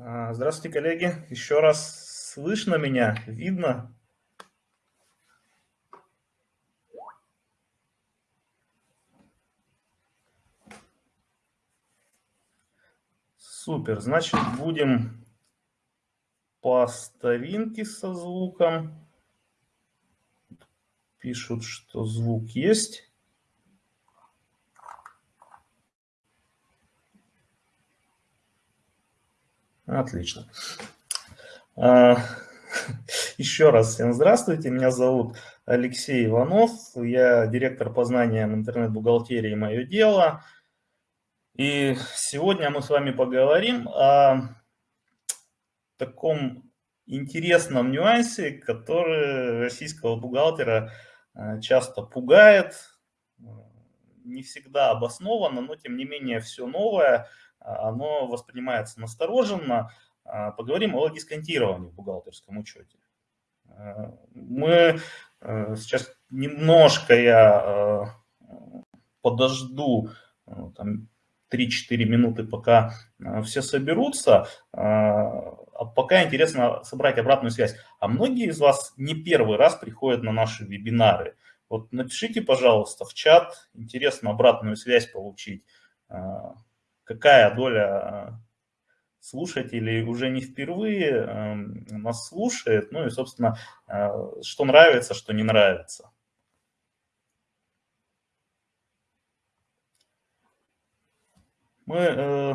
А, здравствуйте, коллеги. Еще раз слышно меня, видно? Супер, значит, будем по старинке со звуком. Пишут, что звук есть. Отлично. А, еще раз всем здравствуйте. Меня зовут Алексей Иванов. Я директор по знаниям интернет-бухгалтерии «Мое дело». И сегодня мы с вами поговорим о таком интересном нюансе, который российского бухгалтера а, часто пугает, не всегда обоснованно, но тем не менее все новое – оно воспринимается настороженно. А, поговорим о дисконтировании в бухгалтерском учете. А, мы сейчас немножко я подожду там, 3-4 минуты, пока все соберутся. А пока интересно собрать обратную связь. А многие из вас не первый раз приходят на наши вебинары. Вот напишите, пожалуйста, в чат, интересно обратную связь получить какая доля а, слушателей уже не впервые эм, нас слушает, ну и, собственно, а, что нравится, что не нравится. Мы э,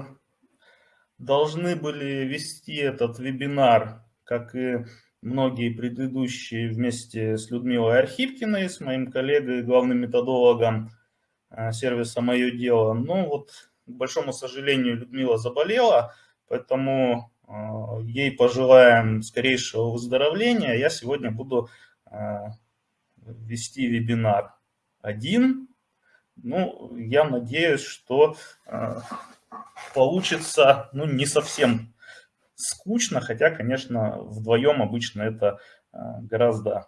должны были вести этот вебинар, как и многие предыдущие, вместе с Людмилой Архипкиной, с моим коллегой, главным методологом э, сервиса «Мое дело». Но вот большому сожалению, Людмила заболела, поэтому а, ей пожелаем скорейшего выздоровления. Я сегодня буду а, вести вебинар один. Ну, я надеюсь, что а, получится ну, не совсем скучно, хотя, конечно, вдвоем обычно это гораздо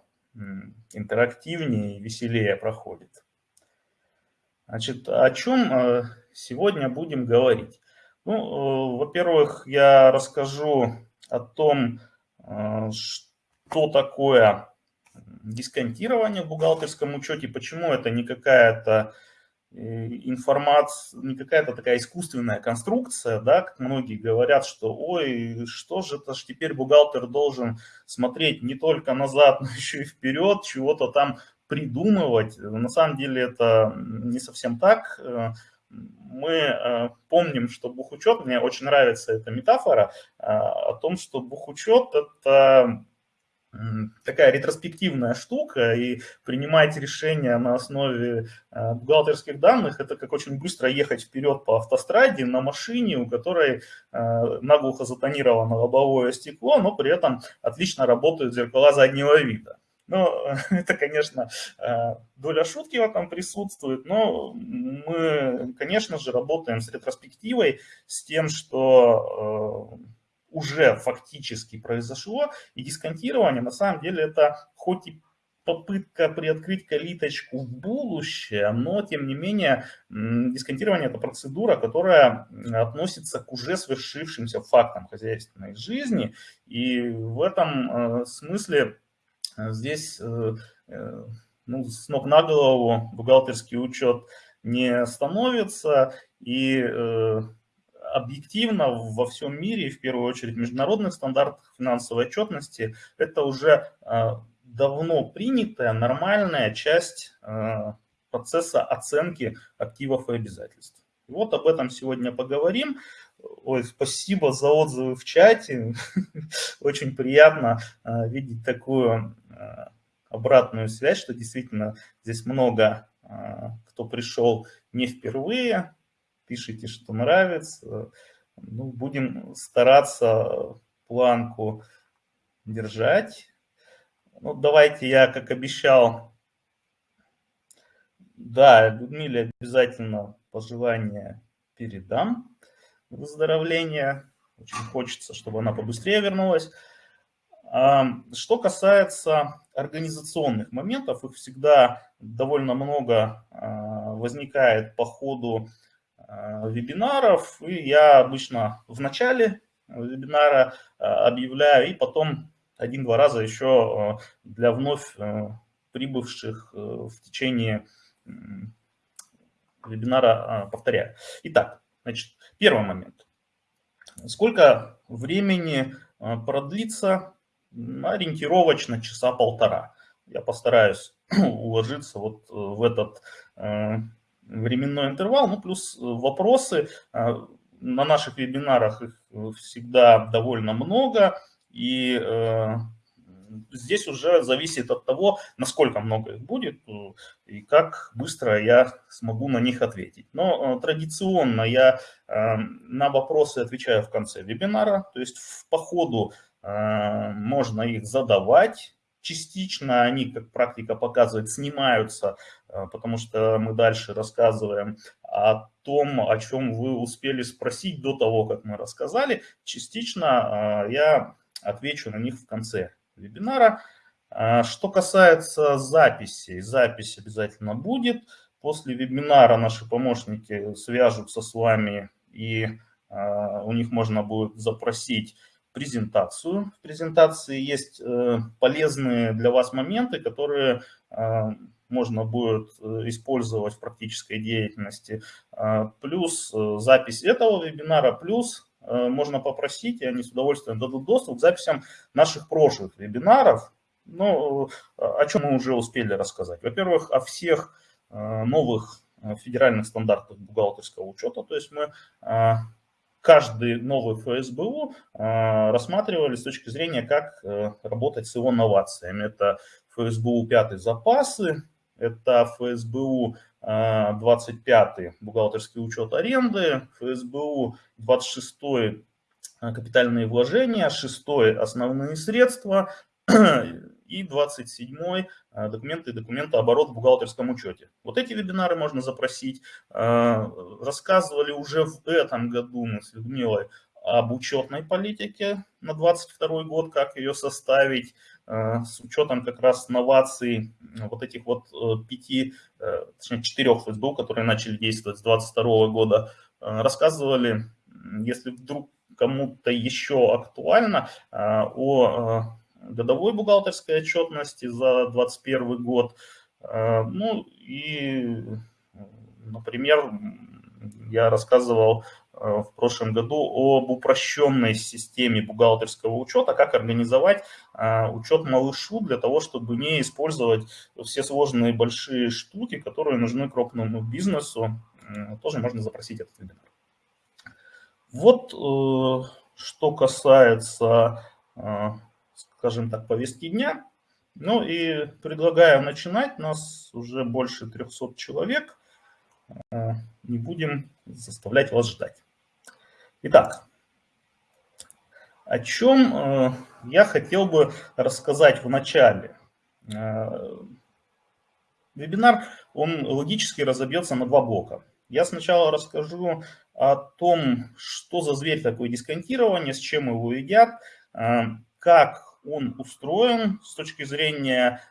интерактивнее и веселее проходит. Значит, о чем сегодня будем говорить? Ну, э, во-первых, я расскажу о том, э, что такое дисконтирование в бухгалтерском учете, почему это не какая-то э, информация, не какая-то такая искусственная конструкция, да, как многие говорят, что ой, что же это ж теперь бухгалтер должен смотреть не только назад, но еще и вперед, чего-то там придумывать. На самом деле это не совсем так мы э, помним, что бухучет, мне очень нравится эта метафора, э, о том, что бухучет – это такая ретроспективная штука, и принимать решения на основе э, бухгалтерских данных, это как очень быстро ехать вперед по автостраде на машине, у которой наглухо затонировано лобовое стекло, но при этом отлично работают зеркала заднего вида. Ну, это, конечно, э, доля шутки в этом присутствует, но мы, конечно же, работаем с ретроспективой, с тем, что э, уже фактически произошло, и дисконтирование на самом деле это хоть и попытка приоткрыть калиточку в будущее, но тем не менее дисконтирование это процедура, которая относится к уже свершившимся фактам хозяйственной жизни, и в этом э, смысле здесь э, э, ну, с ног на голову бухгалтерский учет не становится, и э, объективно во всем мире, в первую очередь в международных стандартах финансовой отчетности, это уже давно принятая нормальная часть процесса оценки активов и обязательств. И вот об этом сегодня поговорим. Ой, спасибо за отзывы в чате. Очень приятно видеть такую обратную связь, что действительно здесь много э, кто пришел не впервые, пишите, что нравится. Ну, будем стараться планку держать. Ну, давайте я, как обещал, да, Людмиле обязательно пожелания передам выздоровления. Очень хочется, чтобы она побыстрее вернулась. Что касается организационных моментов, их всегда довольно много а, возникает по ходу а, вебинаров, и я обычно в начале вебинара объявляю, и потом один-два раза еще для вновь прибывших в течение вебинара повторяю. Итак, значит, первый момент. Сколько времени продлится ориентировочно часа полтора. Я постараюсь уложиться вот в этот временной интервал, ну плюс вопросы. На наших вебинарах их всегда довольно много, и здесь уже зависит от того, насколько много их будет э, и как быстро я смогу на них ответить. Но э, традиционно я э, на вопросы отвечаю в конце вебинара, то есть по ходу можно их задавать, частично они, как практика показывает, снимаются, потому что мы дальше рассказываем о том, о чем вы успели спросить до того, как мы рассказали. Частично я отвечу на них в конце вебинара. Что касается записи, запись обязательно будет. После вебинара наши помощники свяжутся с вами, и у них можно будет запросить презентацию. В презентации есть э, полезные для вас моменты, которые а, можно будет э, использовать в практической деятельности. Плюс э, запись этого вебинара, плюс Э, можно попросить, и они с удовольствием дадут доступ к записям наших прошлых вебинаров. Ну, э, о чем мы уже успели рассказать. Во-первых, о всех э, новых федеральных стандартах бухгалтерского учета. То есть мы каждый новый ФСБУ рассматривали с точки зрения, как работать с его новациями. Это ФСБУ 5 запасы, это ФСБУ 25 бухгалтерский учет аренды, ФСБУ 26 капитальные вложения, 6 основные средства и 27 документы и документооборот в бухгалтерском учете. Вот эти вебинары можно запросить. Рассказывали уже в этом году мы с Людмилой об учетной политике на 22 год, как ее составить. Э, с учетом как раз новаций вот этих вот э, пяти, э, точнее четырех ФСБУ, которые начали действовать с 2022 года, рассказывали, если вдруг кому-то еще актуально, о годовой бухгалтерской отчетности за 2021 год. Ну и, например, я рассказывал Э, в прошлом году об упрощенной системе бухгалтерского учета, как организовать э, учет малышу для того, чтобы не использовать все сложные большие штуки, которые нужны крупному бизнесу. Тоже можно запросить этот вебинар. Вот э, что касается, скажем так, повестки дня. Ну и предлагаю начинать. Нас уже больше 300 человек. Не будем заставлять вас ждать. Итак, о чем э, я хотел бы рассказать в начале. Э, вебинар, он логически разобьется на два блока. Я сначала расскажу о том, что за зверь такое дисконтирование, с чем его едят, э, как он устроен с точки зрения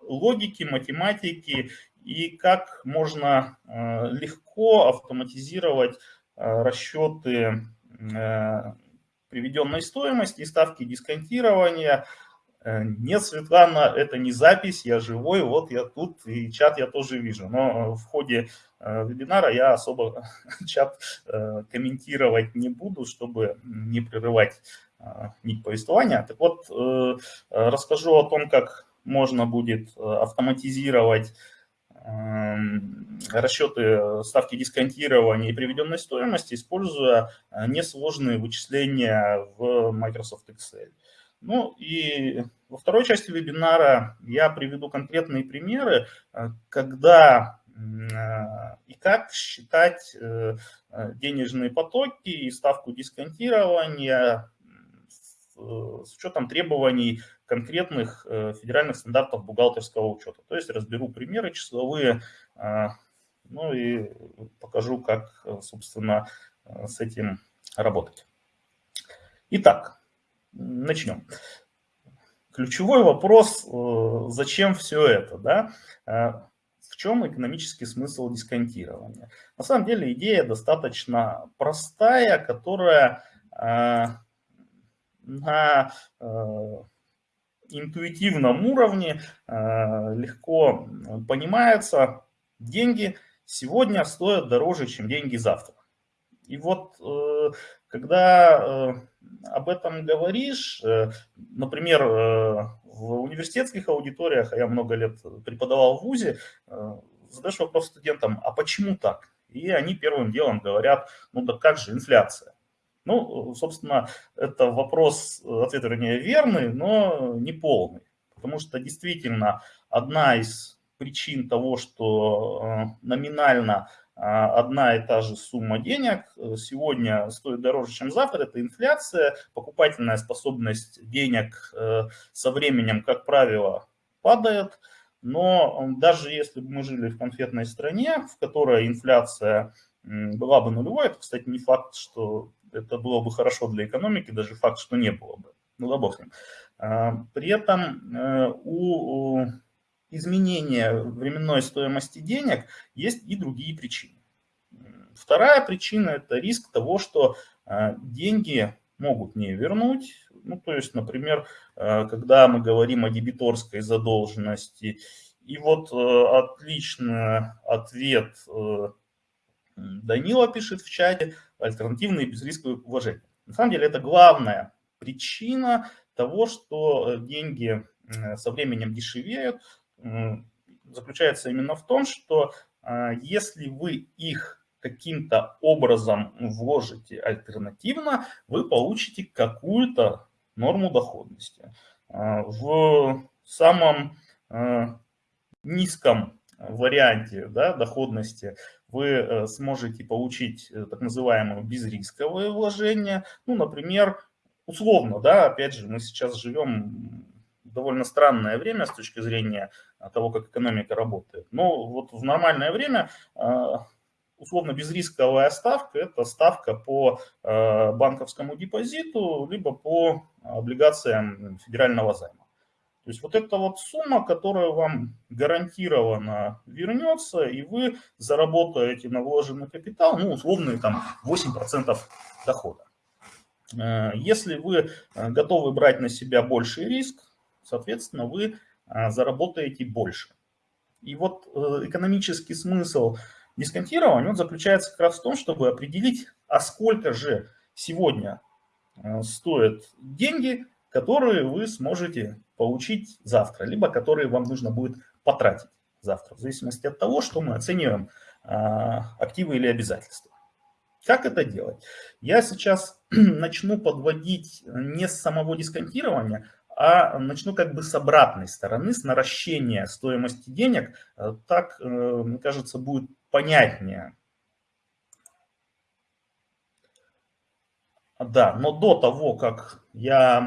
логики, математики и как можно легко автоматизировать Э, расчеты э, приведенной стоимости ставки дисконтирования. Э, нет, Светлана, это не запись, я живой, вот я тут, и чат я тоже вижу. Но в ходе вебинара я особо чат комментировать не буду, чтобы не прерывать нить повествования. Так вот, расскажу о том, как можно будет автоматизировать Эм, расчеты э, ставки дисконтирования и приведенной стоимости, используя э, несложные вычисления в Microsoft Excel. Ну и во второй части вебинара я приведу конкретные примеры, э, когда и как считать денежные потоки и ставку дисконтирования с учетом требований конкретных э, федеральных стандартов бухгалтерского учета. То есть разберу примеры числовые, а, ну и покажу, как, э, собственно, э, с этим работать. Итак, начнем. Ключевой вопрос, зачем все это, да? В чем экономический смысл дисконтирования? На самом деле идея достаточно простая, которая на интуитивном уровне легко понимается, деньги сегодня стоят дороже, чем деньги завтра. И вот когда об этом говоришь, например, в университетских аудиториях, а я много лет преподавал в ВУЗе, задаешь вопрос студентам, а почему так? И они первым делом говорят, ну да как же инфляция? Ну, собственно, это вопрос, ответ вернее верный, но не полный. Потому что действительно одна из причин того, что э, номинально э, одна и та же сумма денег э, сегодня стоит дороже, чем завтра, это инфляция, покупательная способность денег со временем, как правило, падает. Но даже если бы мы жили в конфетной стране, в которой инфляция была бы нулевой, это, кстати, не факт, что это было бы хорошо для экономики, даже факт, что не было бы. Ну да бог с ним. А, при этом э, у изменения временной стоимости денег есть и другие причины. Вторая причина – это риск того, что э, деньги могут не вернуть. Ну, то есть, например, э, когда мы говорим о дебиторской задолженности, и вот отличный ответ Данила пишет в чате, альтернативные безрисковые вложения. На самом деле это главная причина того, что э, деньги э, со временем дешевеют, заключается именно в том, что э, если вы их каким-то образом вложите альтернативно, вы получите какую-то норму доходности. В самом низком варианте да, доходности вы э, сможете получить э, так называемое безрисковое вложение. Ну, например, условно, да, опять же, мы сейчас живем довольно странное время с точки зрения а, того, как экономика работает. Но вот в нормальное время условно безрисковая ставка – это ставка по банковскому депозиту, либо по облигациям федерального займа. То есть вот эта вот сумма, которая вам гарантированно вернется, и вы заработаете на вложенный капитал, ну, условные там 8% дохода. Э, если вы э, готовы брать на себя больший риск, соответственно, вы э, заработаете больше. И вот экономический смысл дисконтирования он заключается как раз в том, чтобы определить, а сколько же сегодня стоят деньги, которые вы сможете получить завтра, либо которые вам нужно будет потратить завтра, в зависимости от того, что мы оцениваем а, активы или обязательства. Как это делать? Я сейчас начну подводить не с самого дисконтирования, а начну как бы с обратной стороны, с наращения стоимости денег. Так, э, мне кажется, будет понятнее. Да, но до того, как я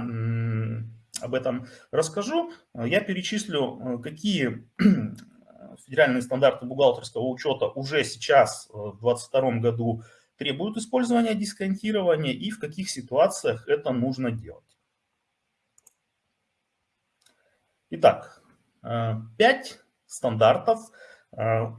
об этом расскажу. Я перечислю, э, какие федеральные стандарты бухгалтерского учета уже сейчас, э, в 2022 году, требуют использования дисконтирования и в каких ситуациях это нужно делать. Итак, э, пять стандартов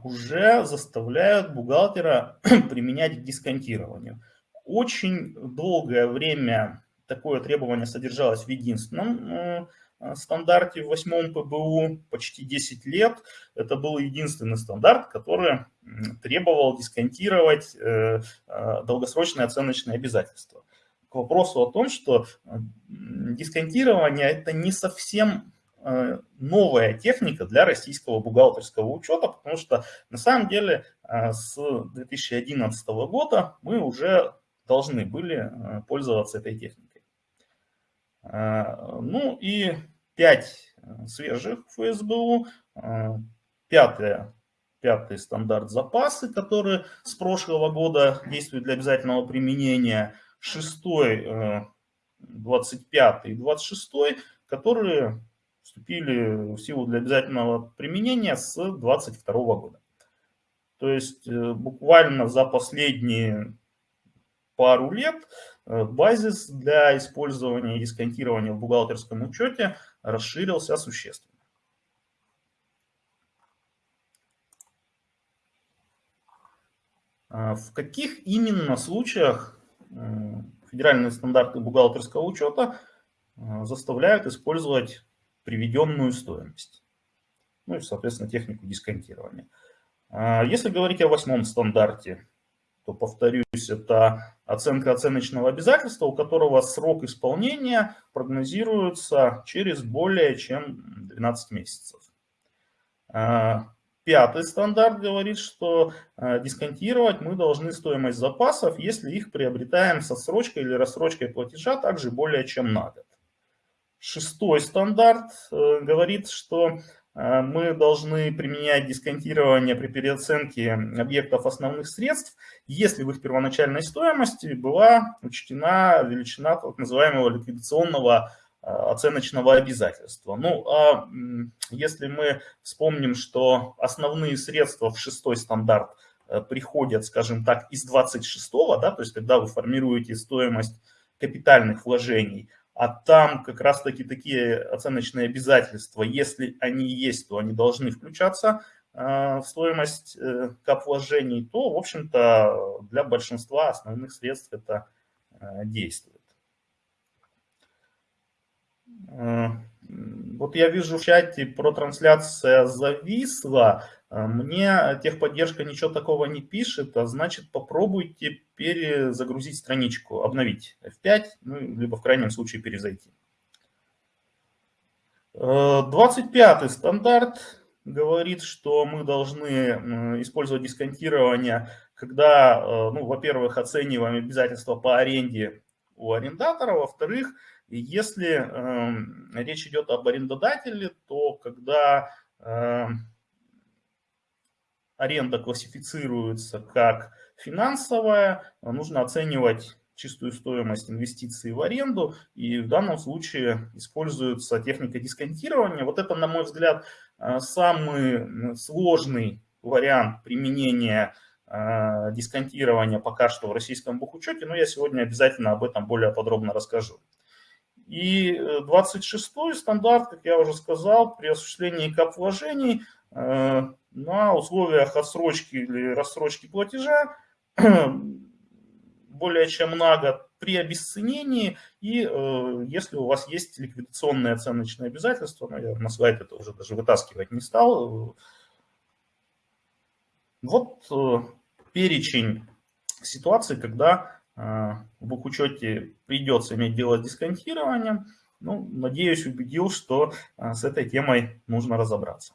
уже заставляют бухгалтера применять дисконтирование. Очень долгое время такое требование содержалось в единственном э, стандарте в восьмом ПБУ почти 10 лет. Это был единственный стандарт, который требовал дисконтировать э, э, долгосрочные оценочные обязательства. К вопросу о том, что дисконтирование – это не совсем новая техника для российского бухгалтерского учета, потому что на самом деле с 2011 года мы уже должны были пользоваться этой техникой. А, ну и 5 э, свежих ФСБУ, а, пятое, пятый стандарт запасы, который с прошлого года действует для обязательного применения, шестой, 25 э, и 26, которые вступили в силу для обязательного применения с 22 года. То есть э, буквально за последние пару лет э, базис для использования и дисконтирования в бухгалтерском учете расширился существенно. А в каких именно случаях федеральные стандарты бухгалтерского учета заставляют использовать приведенную стоимость. Ну и, соответственно, технику дисконтирования. Если говорить о восьмом стандарте, то, повторюсь, это оценка оценочного обязательства, у которого срок исполнения прогнозируется через более чем 12 месяцев. А, пятый стандарт говорит, что а, дисконтировать мы должны стоимость запасов, если их приобретаем со срочкой или рассрочкой платежа также более чем на год. Шестой стандарт э, говорит, что мы должны применять дисконтирование при переоценке объектов основных средств, если в их первоначальной стоимости была учтена величина так называемого ликвидационного а, оценочного обязательства. Ну, а если мы вспомним, что основные средства в шестой стандарт э, приходят, скажем так, из 26-го, да, то есть когда вы формируете стоимость капитальных вложений, а там как раз-таки такие оценочные обязательства, если они есть, то они должны включаться э, в стоимость э, кап вложений, то, в общем-то, для большинства основных средств это э, действует. Вот я вижу в чате про трансляция зависла. А, мне техподдержка ничего такого не пишет, а значит попробуйте перезагрузить страничку, обновить F5, ну, либо в крайнем случае перезайти. 25 э, стандарт говорит, что мы должны использовать дисконтирование, когда, э, ну, во-первых, оцениваем обязательства по аренде у арендатора, во-вторых, если э, речь идет об арендодателе, то когда э, аренда классифицируется как финансовая, нужно оценивать чистую стоимость инвестиций в аренду, и в данном случае используется техника дисконтирования. Вот это, на мой взгляд, э, самый сложный вариант применения э, дисконтирования пока что в российском бухучете, но я сегодня обязательно об этом более подробно расскажу. И 26-й стандарт, как я уже сказал, при осуществлении кап вложений э, на условиях отсрочки или рассрочки платежа более чем на год при обесценении и э, если у вас есть ликвидационные оценочные обязательства, ну, я на слайд это уже даже вытаскивать не стал. Вот э, перечень ситуаций, когда э, в бухучете придется иметь дело с дисконтированием. Ну, надеюсь, убедил, что э, с этой темой нужно разобраться.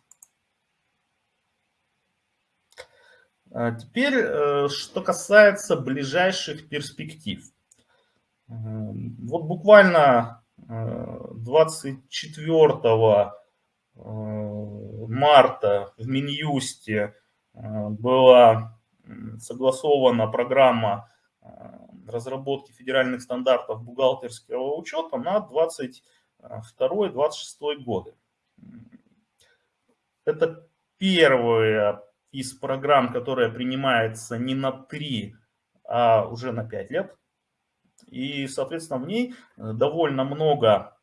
А теперь, э, что касается ближайших перспектив. Вот буквально 24 э, э, марта в Минюсте была согласована программа разработки федеральных стандартов бухгалтерского учета на 22-26 годы. Это первая из программ, которая принимается не на 3, а уже на 5 лет. И, соответственно, в ней довольно много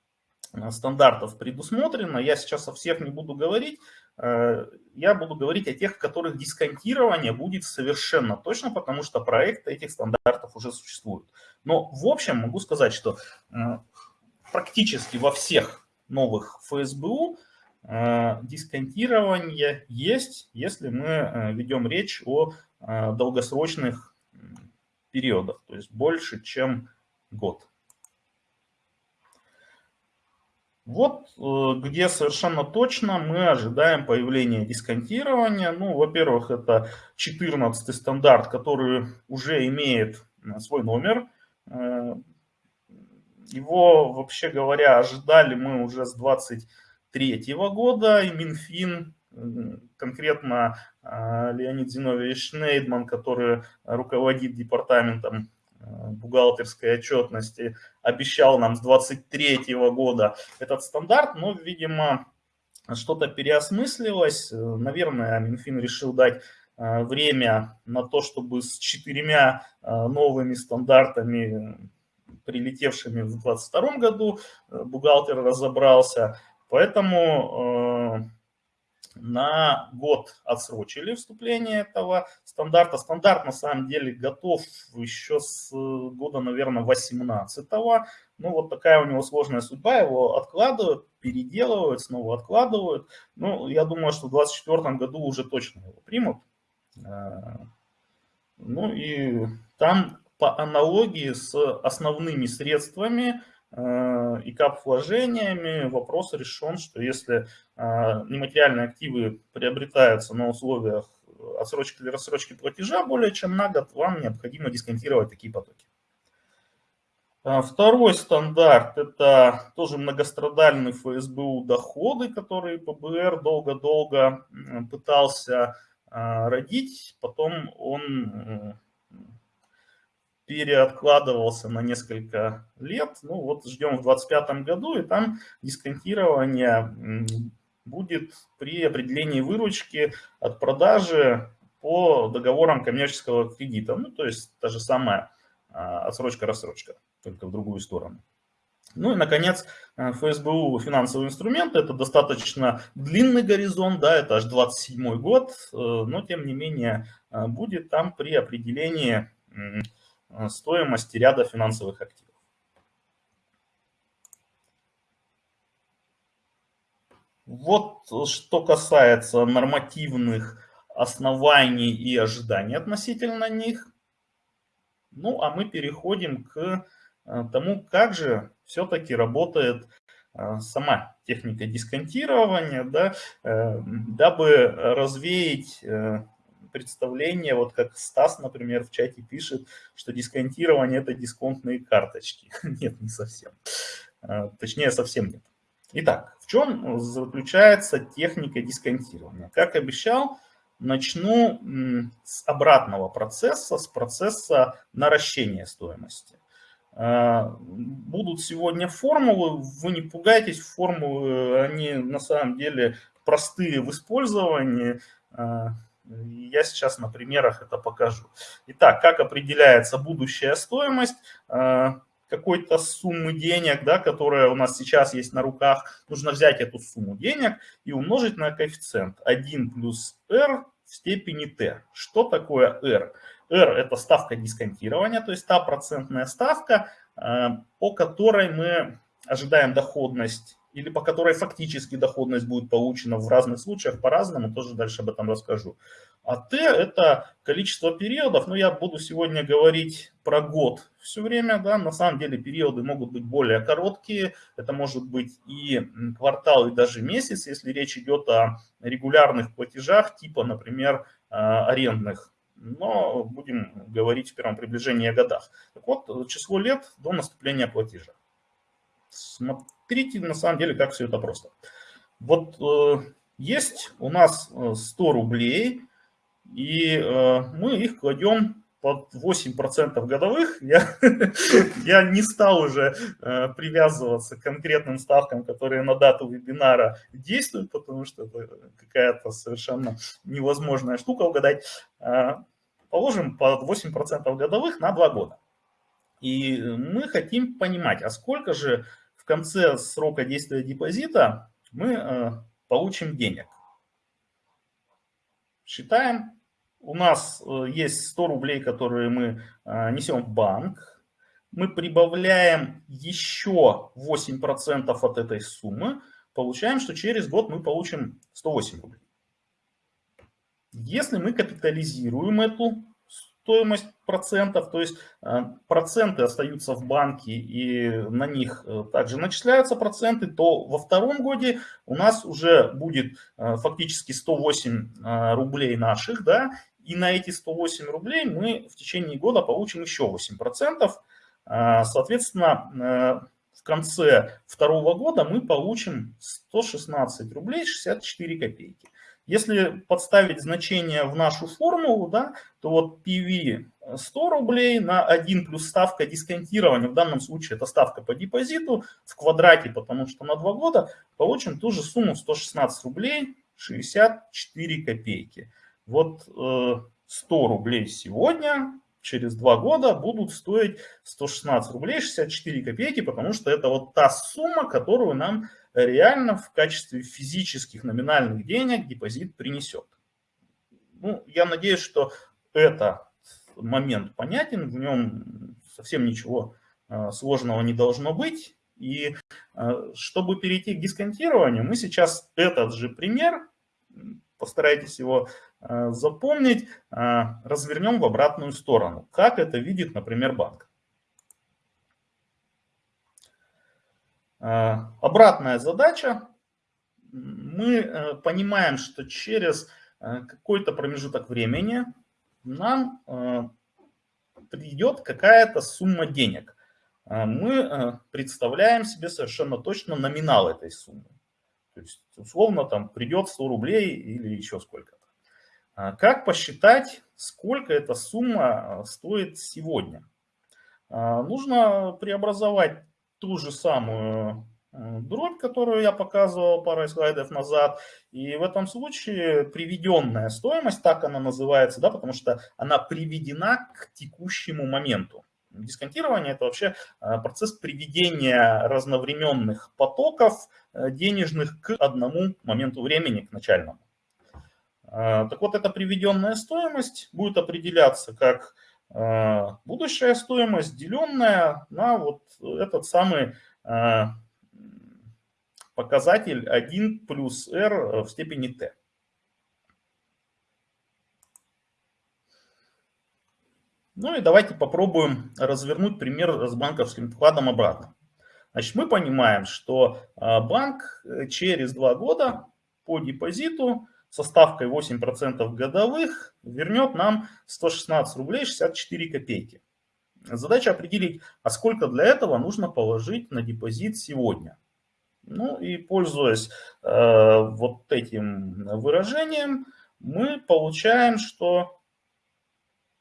стандартов предусмотрено. Я сейчас о всех не буду говорить. Э, я буду говорить о тех, в которых дисконтирование будет совершенно точно, потому что проекты этих стандартов уже существуют. Но в общем могу сказать, что практически во всех новых ФСБУ Э, дисконтирование есть, если мы э, ведем речь о э, долгосрочных периодах, то есть больше, чем год. Вот где совершенно точно мы ожидаем появления дисконтирования. Ну, во-первых, это 14 стандарт, который уже имеет свой номер. Его, вообще говоря, ожидали мы уже с 20 2023 года, и Минфин, конкретно Леонид Зиновьевич Шнейдман, который руководит департаментом бухгалтерской отчетности, обещал нам с 2023 года этот стандарт, но, видимо, что-то переосмыслилось. Наверное, Минфин решил дать а, время на то, чтобы с четырьмя новыми стандартами, прилетевшими в 2022 году, бухгалтер разобрался. Поэтому на год отсрочили вступление этого стандарта. Стандарт на самом деле готов еще с года, наверное, 18 -го. Ну, вот такая у него сложная судьба, его откладывают, переделывают, снова откладывают. Ну, я думаю, что в 2024 году уже точно его примут. Э, ну и там по аналогии с основными средствами Э, и кап-вложениями вопрос решен, что если э, нематериальные активы приобретаются на условиях отсрочки или рассрочки платежа более чем на год, вам необходимо дисконтировать такие потоки. Э, второй стандарт – это тоже многострадальный ФСБУ доходы, которые ПБР долго-долго пытался родить. Потом он переоткладывался на несколько лет. Ну вот ждем в 2025 году, и там дисконтирование будет при определении выручки от продажи по договорам коммерческого кредита. Ну, то есть та же самая а, отсрочка-рассрочка, только в другую сторону. Ну и, наконец, а, ФСБУ финансовые инструменты. Это достаточно длинный горизонт, да, это аж 27 год, э, но, тем не менее, а, будет там при определении Э, стоимости ряда финансовых активов. Вот что касается нормативных оснований и ожиданий относительно них. Ну, а мы переходим к э, тому, как же все-таки работает э, сама техника дисконтирования, да, дабы развеять представление, вот как Стас, например, в чате пишет, что дисконтирование – это дисконтные карточки. Нет, не совсем. А, точнее, совсем нет. Итак, в чем заключается техника дисконтирования? Как обещал, начну с обратного процесса, с процесса наращения стоимости. А, будут сегодня формулы, вы не пугайтесь, формулы, они на самом деле простые в использовании, а, я сейчас на примерах это покажу. Итак, как определяется будущая стоимость э, какой-то суммы денег, да, которая у нас сейчас есть на руках. Нужно взять эту сумму денег и умножить на коэффициент 1 плюс r в степени t. Что такое r? r – это ставка дисконтирования, то есть та процентная ставка, э, по которой мы ожидаем доходность или по которой фактически доходность будет получена в разных случаях по-разному, тоже дальше об этом расскажу. А Т – это количество периодов, но я буду сегодня говорить про год все время, да, на самом деле периоды могут быть более короткие, это может быть и квартал, и даже месяц, если речь идет о регулярных платежах, типа, например, а, арендных но будем говорить в первом приближении о годах. Так вот, число лет до наступления платежа. Смотрите, на самом деле, как все это просто. Вот э, есть у нас 100 э, рублей, и э, мы их кладем под 8% годовых. Я, я не стал уже э, привязываться к конкретным ставкам, которые на дату вебинара действуют, потому что это какая-то совершенно невозможная штука угадать. Э, положим под 8% годовых на 2 года. И мы хотим понимать, а сколько же в конце срока действия депозита мы э, получим денег. Считаем. У нас э, есть 100 рублей, которые мы э, несем в банк. Мы прибавляем еще 8% от этой суммы. Получаем, что через год мы получим 108 рублей. Если мы капитализируем эту стоимость процентов, то есть э, проценты остаются в банке и на них э, также начисляются проценты, то во втором годе у нас уже будет э, фактически 108 рублей наших, да, и на эти 108 рублей мы в течение года получим еще 8 процентов. Соответственно, в конце второго года мы получим 116 рублей 64 копейки. Если подставить значение в нашу формулу, да, то вот PV 100 рублей на 1 плюс ставка дисконтирования, в данном случае это ставка по депозиту в квадрате, потому что на 2 года получим ту же сумму 116 рублей 64 копейки. Вот 100 э, рублей сегодня, через 2 года будут стоить 116 рублей 64 копейки, потому что это вот та сумма, которую нам реально в качестве физических номинальных денег депозит принесет. Ну, я надеюсь, что это момент понятен, в нем совсем ничего а, сложного не должно быть. И а, чтобы перейти к дисконтированию, мы сейчас этот же пример, постарайтесь его а, запомнить, развернем в обратную сторону. Как это видит, например, банк. Обратная задача. Мы понимаем, что через какой-то промежуток времени нам придет какая-то сумма денег. Мы э, представляем себе совершенно точно номинал этой суммы. То есть, условно, там придет 100 рублей или еще сколько-то. Как посчитать, сколько эта сумма э, стоит сегодня? Нужно преобразовать ту же самую Э, дробь, которую я показывал пару слайдов назад. И в этом случае приведенная стоимость, так она называется, да, потому что она приведена к текущему моменту. Дисконтирование – это вообще э, процесс приведения разновременных потоков э, денежных к одному моменту времени, к начальному. Так вот, эта приведенная стоимость будет определяться как будущая стоимость, деленная на вот этот самый показатель 1 плюс r э, в степени t. Ну и давайте попробуем развернуть пример с банковским вкладом обратно. Значит, мы понимаем, что э, банк э, через два года по депозиту со ставкой 8% годовых вернет нам 116 рублей 64 копейки. Задача определить, а сколько для этого нужно положить на депозит сегодня. Ну и пользуясь э, вот этим выражением, мы получаем, что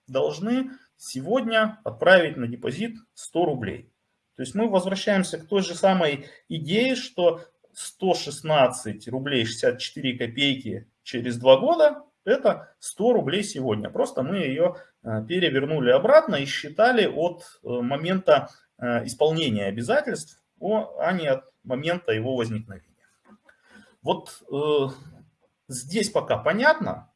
должны сегодня отправить на депозит 100 рублей. То есть мы возвращаемся к той же самой идее, что 116 рублей 64 копейки через два года это 100 рублей сегодня. Просто мы ее э, перевернули обратно и считали от э, момента э, исполнения обязательств, а не от момента его возникновения. Вот здесь пока понятно.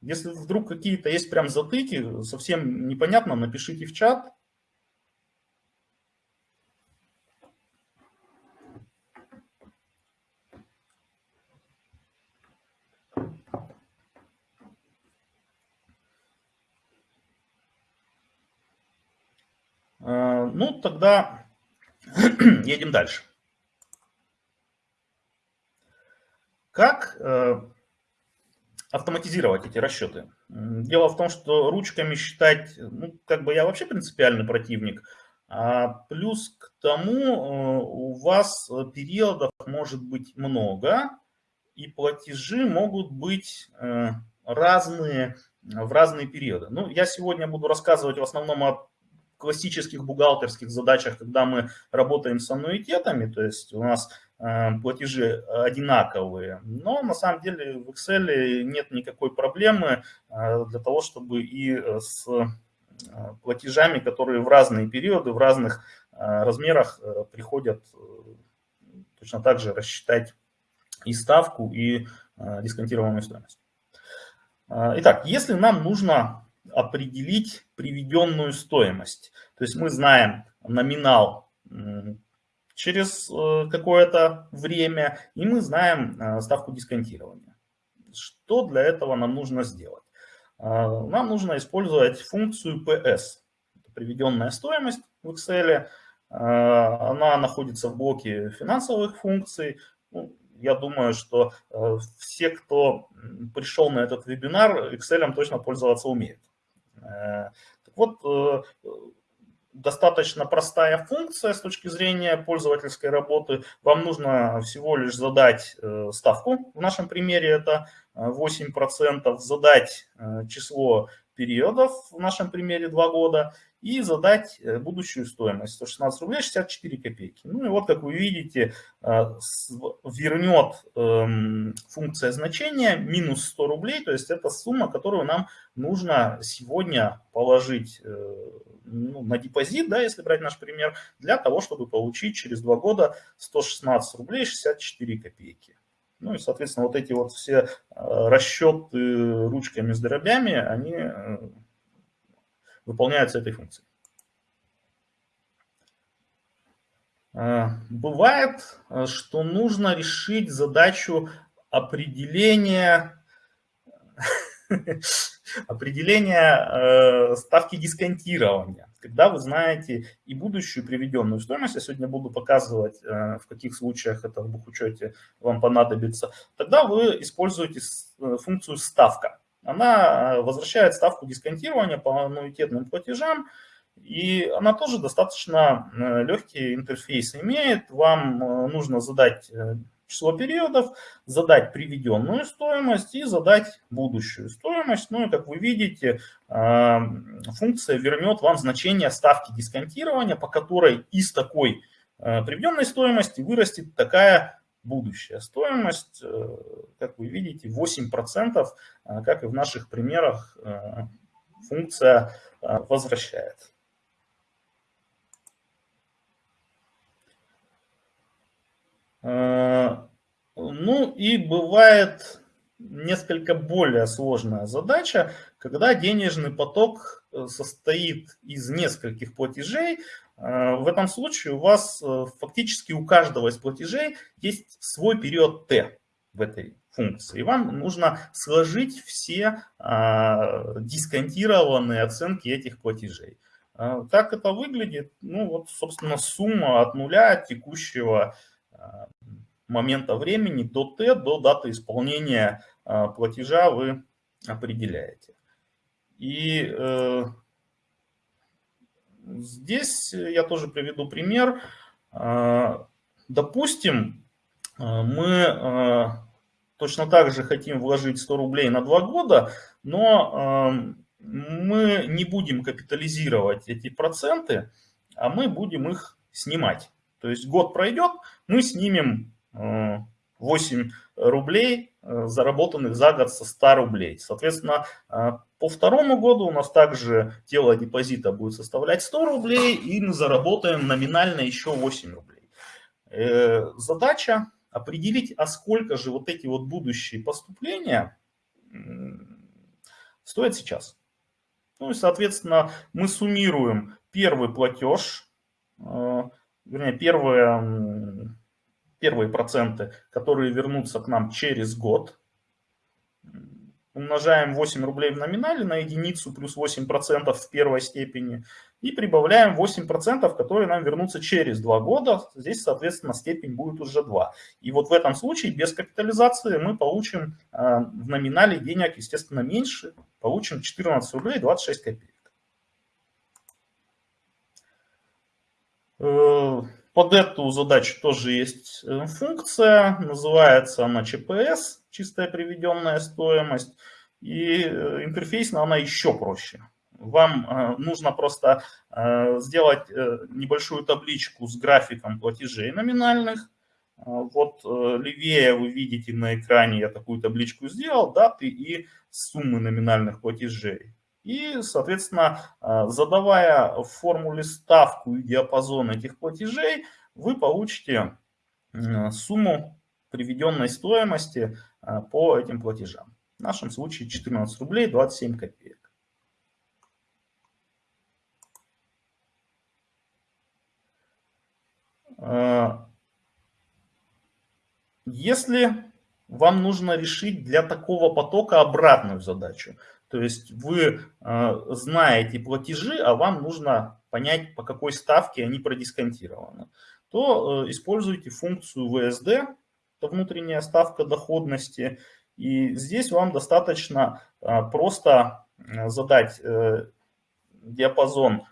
Если вдруг какие-то есть прям затыки, совсем непонятно, напишите в чат. Ну, тогда едем дальше. Как э, автоматизировать эти расчеты? Дело в том, что ручками считать, ну, как бы я вообще принципиальный противник, а плюс к тому э, у вас периодов может быть много, и платежи могут быть э, разные в разные периоды. Ну, я сегодня буду рассказывать в основном о классических бухгалтерских задачах, когда мы работаем с аннуитетами, то есть у нас Э, платежи одинаковые, но на самом деле в Excel нет никакой проблемы э, для того, чтобы и э, с платежами, которые в разные периоды, в разных размерах приходят, точно так же рассчитать и ставку, и дисконтированную стоимость. Итак, если нам нужно определить приведенную стоимость, то есть мы знаем номинал через э, какое-то время, и мы знаем э, ставку дисконтирования. Что для этого нам нужно сделать? Э, нам нужно использовать функцию PS. приведенная стоимость в Excel. Она находится в блоке финансовых функций. Ну, я думаю, что все, кто пришел на этот вебинар, Excel точно пользоваться умеют. Так вот, достаточно простая функция с точки зрения пользовательской работы. Вам нужно всего лишь задать э, ставку, в нашем примере это 8%, э, задать э, число периодов, в нашем примере 2 года, и задать э, будущую стоимость 116 рублей 64 копейки. Ну и вот, как вы видите, вернет эм, функция значения минус 100 рублей, то есть это сумма, которую нам нужно сегодня положить ну, на депозит, да, если брать наш пример, для того, чтобы получить через два года 116 рублей 64 копейки. Ну и, соответственно, вот эти вот все э, расчеты ручками с дробями, они э, выполняются этой функцией. Э, бывает, что нужно решить задачу определения определение э, ставки дисконтирования. Когда вы знаете и будущую приведенную стоимость, я сегодня буду показывать, э, в каких случаях это в бухучете вам понадобится, тогда вы используете э, функцию ставка. Она возвращает ставку дисконтирования по аннуитетным платежам, и она тоже достаточно легкий интерфейс имеет. Вам нужно задать число периодов, задать приведенную стоимость и задать будущую стоимость. Ну и как вы видите, функция вернет вам значение ставки дисконтирования, по которой из такой приведенной стоимости вырастет такая будущая стоимость, э, как вы видите, 8%, а, как и в наших примерах функция возвращает. Э, ну и бывает несколько более сложная задача, когда денежный поток э, состоит из нескольких платежей. Э, в этом случае у вас фактически у каждого из платежей есть свой период Т в этой функции. И вам нужно сложить все дисконтированные оценки этих платежей. Как это выглядит? Ну вот, собственно, сумма от нуля текущего момента времени до Т, до даты исполнения а, платежа вы определяете. И э, здесь я тоже приведу пример. А, допустим, а, мы точно так же хотим вложить 100 рублей на 2 года, но мы не будем капитализировать эти проценты, а мы будем их снимать. То есть год пройдет, мы снимем 8 рублей, э, заработанных за год со 100 рублей. Соответственно, э, по второму году у нас также тело депозита будет составлять 100 рублей, и мы заработаем номинально еще 8 рублей. Э, задача определить, а сколько же вот эти вот будущие поступления стоят сейчас. Ну и, соответственно, мы суммируем первый платеж, вернее, первые, первые проценты, которые вернутся к нам через год. Умножаем 8 рублей в номинале на единицу плюс 8% в первой степени. И прибавляем 8%, которые нам вернутся через 2 года. Здесь, соответственно, степень будет уже 2. И вот в этом случае без капитализации мы получим э, в номинале денег, естественно, меньше. Получим 14 рублей 26 копеек. Э, под эту задачу тоже есть э, функция, называется она ЧПС, чистая приведенная стоимость. И э, интерфейсно она еще проще. Вам нужно просто сделать небольшую табличку с графиком платежей номинальных. Вот левее вы видите на экране, я такую табличку сделал, даты и суммы номинальных платежей. И, соответственно, а, задавая в формуле ставку и диапазон этих платежей, вы получите сумму приведенной стоимости а, по этим платежам. В нашем случае 14 рублей 27 копеек. А, если вам нужно решить для такого потока обратную задачу, то есть вы э, знаете платежи, а вам нужно понять, по какой ставке они продисконтированы. То э, используйте функцию VSD, это внутренняя ставка доходности. И здесь вам достаточно э, просто задать диапазон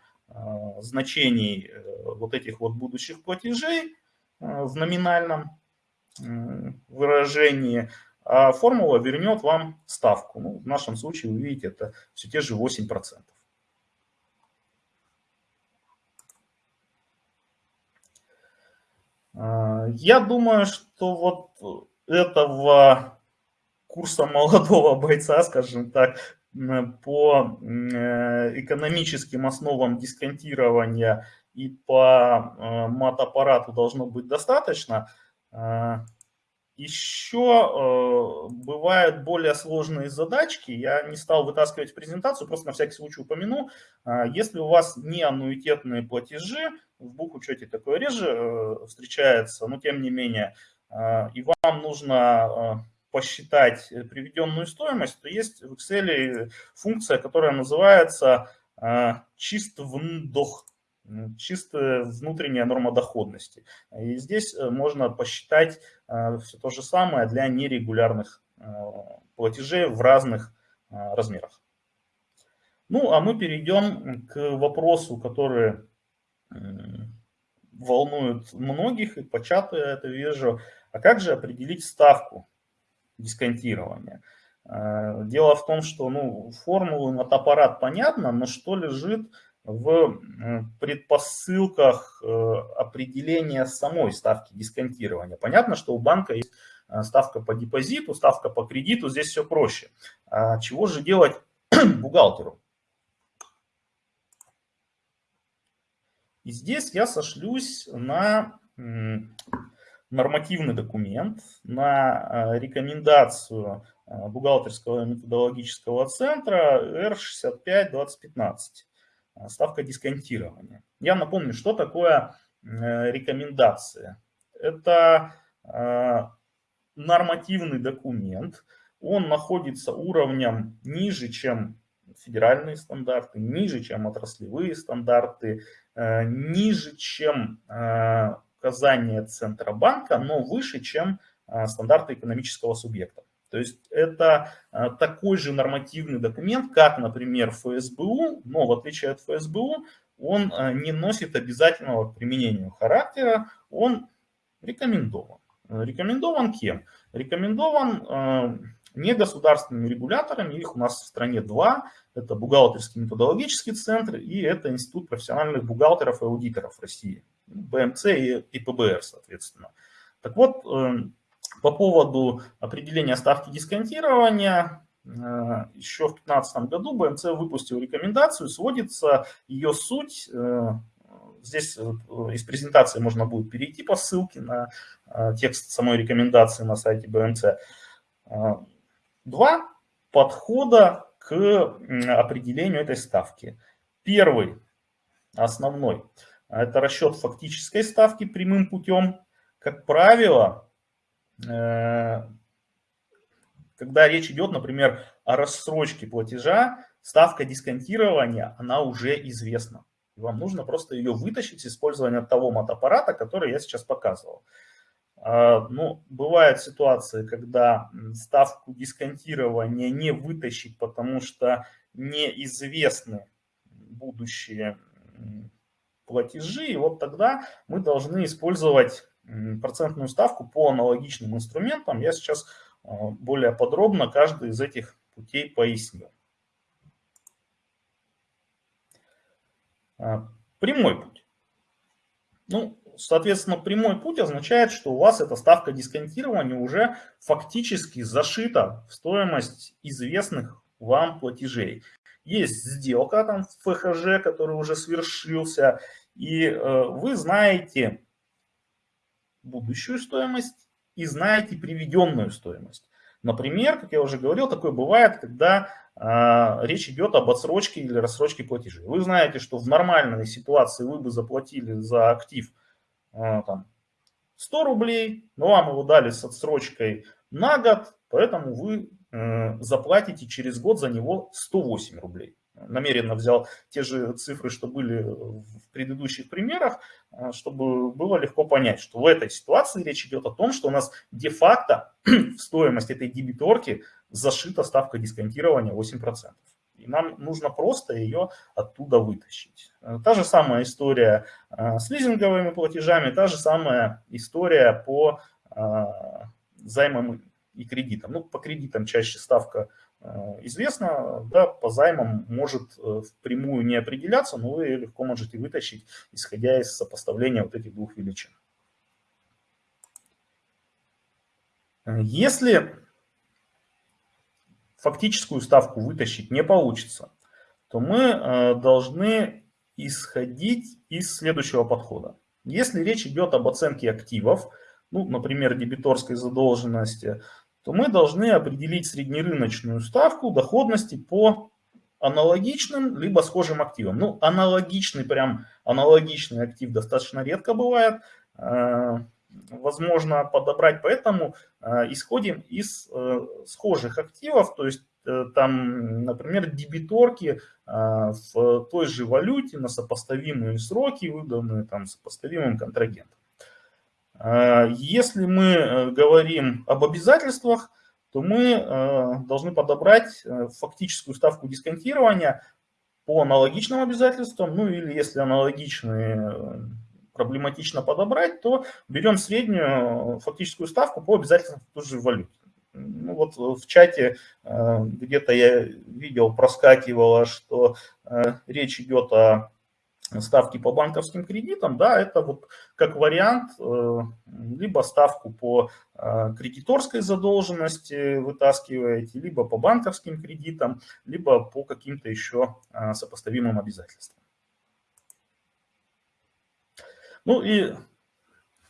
значений вот этих вот будущих платежей в номинальном выражении, а формула вернет вам ставку. Ну, в нашем случае, вы видите, это все те же 8%. А, я думаю, что вот этого курса молодого бойца, скажем так, по экономическим основам дисконтирования и по э, мат аппарату должно быть достаточно. А, еще э, бывают более сложные задачки. Я не стал вытаскивать презентацию, просто на всякий случай упомяну. Э, если у вас не аннуитетные платежи, в бухучете такое реже э, встречается, но тем не менее, э, и вам нужно э, посчитать приведенную стоимость, то есть в Excel функция, которая называется э, чист вндох чистая внутренняя норма доходности. И здесь э, можно посчитать э, все то же самое для нерегулярных э, платежей в разных размерах. Ну, а мы перейдем к вопросу, который волнует многих, и по чату я это вижу. А как же определить ставку дисконтирования? Дело в том, что ну, формулу мотоаппарат понятно, но что лежит в предпосылках э, определения самой ставки дисконтирования. Понятно, что у банка есть э, ставка по депозиту, ставка по кредиту, здесь все проще. А чего же делать бухгалтеру? И здесь я сошлюсь на нормативный документ, на э, рекомендацию бухгалтерского методологического центра R65-2015. Э, ставка дисконтирования. Я напомню, что такое э, рекомендация. Это э, нормативный документ, он находится уровнем ниже, чем федеральные стандарты, ниже, чем отраслевые стандарты, ниже, чем указания Центробанка, но выше, чем стандарты экономического субъекта. То есть это а, такой же нормативный документ, как, например, ФСБУ, но в отличие от ФСБУ, он а, не носит обязательного к применению характера, он рекомендован. Рекомендован кем? Рекомендован а, негосударственными регуляторами, их у нас в стране два, это Бухгалтерский методологический центр и это Институт профессиональных бухгалтеров и аудиторов России, БМЦ и ПБР, соответственно. Так вот, эм, по поводу определения ставки дисконтирования, э, еще в 2015 году БМЦ выпустил рекомендацию, сводится ее суть, э, здесь э, из презентации можно будет перейти по ссылке на текст самой рекомендации на сайте БМЦ. Два подхода к определению этой ставки. Первый, основной, это расчет фактической ставки прямым путем. Как правило, когда речь идет, например, о рассрочке платежа, ставка дисконтирования, она уже известна. Вам нужно просто ее вытащить с использования того мотоаппарата, который я сейчас показывал. А, ну, бывают ситуации, когда ставку дисконтирования не вытащить, потому что неизвестны будущие платежи. И вот тогда мы должны использовать процентную ставку по аналогичным инструментам. Я сейчас а, более подробно каждый из этих путей поясню. А, прямой путь. Ну, соответственно, прямой путь означает, что у вас эта ставка дисконтирования уже фактически зашита в стоимость известных вам платежей. Есть сделка там в ФХЖ, который уже свершился, и э, вы знаете, будущую стоимость и знаете приведенную стоимость. Например, как я уже говорил, такое бывает, когда э, речь идет об отсрочке или рассрочке платежей. Вы знаете, что в нормальной ситуации вы бы заплатили за актив э, там, 100 рублей, но вам его дали с отсрочкой на год, поэтому вы э, заплатите через год за него 108 рублей намеренно взял те же цифры, что были в предыдущих примерах, а, чтобы было легко понять, что в этой ситуации речь идет о том, что у нас де-факто в стоимость этой дебиторки зашита ставка дисконтирования 8%. И нам нужно просто ее оттуда вытащить. Та же самая история а, с лизинговыми платежами, та же самая история по а, займам и кредитам. Ну, по кредитам чаще ставка Э, известно, да, по займам может э, впрямую не определяться, но вы легко можете вытащить, исходя из сопоставления вот этих двух величин. Если фактическую ставку вытащить не получится, то мы э, должны исходить из следующего подхода. Если речь идет об оценке активов, ну, например, дебиторской задолженности, то мы должны определить среднерыночную ставку доходности по аналогичным либо схожим активам. Ну, аналогичный, прям аналогичный актив достаточно редко бывает. Э, возможно подобрать, поэтому э, исходим из э, схожих активов, то есть там, например, дебиторки в той же валюте на сопоставимые сроки, выданные там сопоставимым контрагентом. Если мы говорим об обязательствах, то мы э, должны подобрать э, фактическую ставку дисконтирования по аналогичным обязательствам, ну или если аналогичные э, проблематично подобрать, то берем среднюю фактическую ставку по обязательствам той же валюте. Ну вот в чате где-то я видел, проскакивало, что речь идет о ставки по банковским кредитам, да, это вот как вариант, э, либо ставку по э, кредиторской задолженности вытаскиваете, либо по банковским кредитам, либо по каким-то еще э, сопоставимым обязательствам. Ну и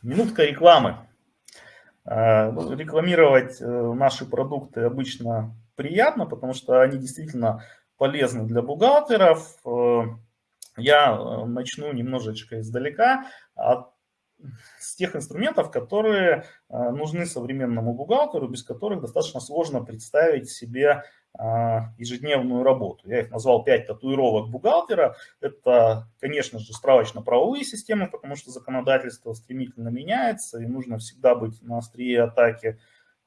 минутка рекламы. Рекламировать наши продукты обычно приятно, потому что они действительно полезны для бухгалтеров, я э, начну немножечко издалека от с тех инструментов, которые э, нужны современному бухгалтеру, без которых достаточно сложно представить себе э, ежедневную работу. Я их назвал 5 татуировок бухгалтера. Это, конечно же, справочно-правовые системы, потому что законодательство стремительно меняется, и нужно всегда быть на острие атаки.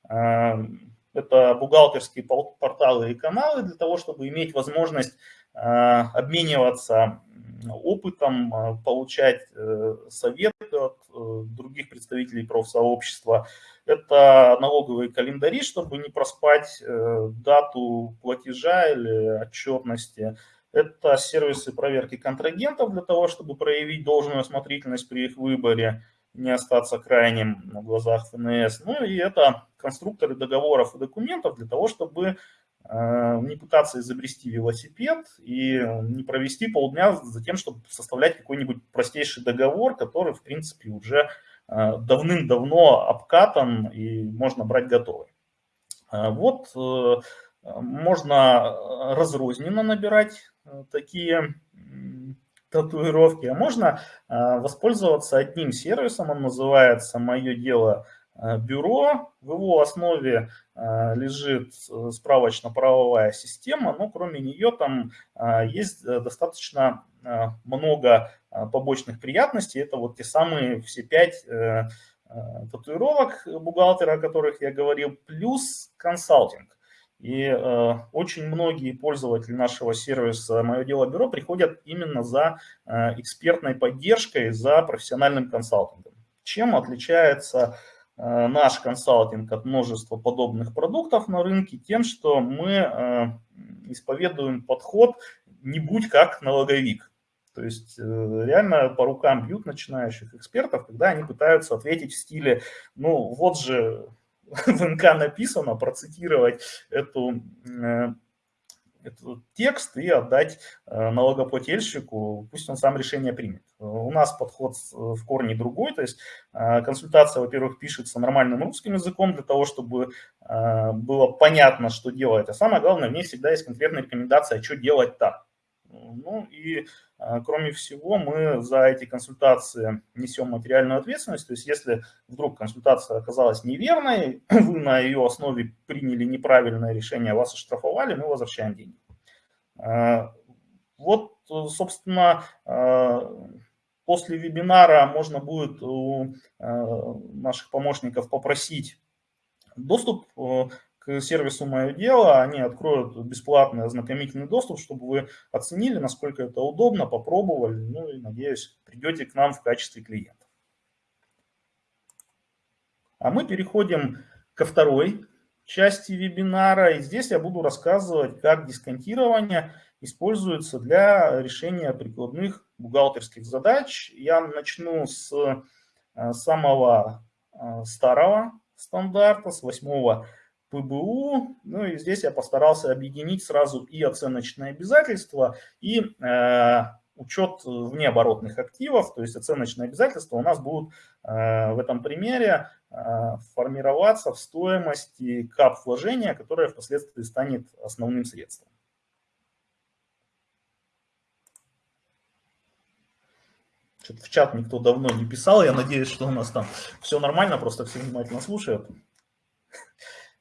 Это бухгалтерские порталы и каналы для того, чтобы иметь возможность обмениваться опытом, а, получать э, советы от э, других представителей профсообщества. Это налоговые календари, чтобы не проспать э, дату платежа или отчетности. Это сервисы проверки контрагентов для того, чтобы проявить должную осмотрительность при их выборе, не остаться крайним на глазах ФНС. Ну и это конструкторы договоров и документов для того, чтобы Э, не пытаться изобрести велосипед и не провести полдня за тем, чтобы составлять какой-нибудь простейший договор, который, в принципе, уже э, давным-давно обкатан и можно брать готовый. Э, вот можно разрозненно набирать такие татуировки, а можно воспользоваться одним сервисом, он называется «Мое дело Э, бюро. В его основе э, лежит э, справочно-правовая система, но кроме нее там есть достаточно много побочных приятностей. Это вот те самые все пять татуировок бухгалтера, о которых я говорил, плюс консалтинг. И э, очень многие пользователи нашего сервиса «Мое дело бюро» приходят именно за э, экспертной поддержкой, за профессиональным консалтингом. Чем отличается Э, наш консалтинг от множества подобных продуктов на рынке тем, что мы э, исповедуем подход не будь как налоговик. То есть э, реально по рукам бьют начинающих экспертов, когда они пытаются ответить в стиле, ну вот же в НК написано, процитировать эту этот текст и отдать э, налогоплательщику, пусть он сам решение примет. У нас подход в корне другой, то есть э, консультация, во-первых, пишется нормальным русским языком для того, чтобы э, было понятно, что делать, а самое главное, в ней всегда есть конкретная рекомендация, что делать так. Ну и а, кроме всего, мы за эти консультации несем материальную ответственность. То есть если вдруг консультация оказалась неверной, вы на ее основе приняли неправильное решение, вас оштрафовали, мы возвращаем деньги. А, вот, собственно, а, после вебинара можно будет у наших помощников попросить доступ к сервису «Мое дело», они откроют бесплатный ознакомительный доступ, чтобы вы оценили, насколько это удобно, попробовали, ну и, надеюсь, придете к нам в качестве клиента. А мы переходим ко второй части вебинара, и здесь я буду рассказывать, как дисконтирование используется для решения прикладных бухгалтерских задач. Я начну с э, самого э, старого стандарта, с 8 ПБУ. Ну и здесь я постарался объединить сразу и оценочные обязательства, и э, учет внеоборотных активов, то есть оценочные обязательства у нас будут э, в этом примере э, формироваться в стоимости кап вложения, которое впоследствии станет основным средством. В чат никто давно не писал, я надеюсь, что у нас там все нормально, просто все внимательно слушают.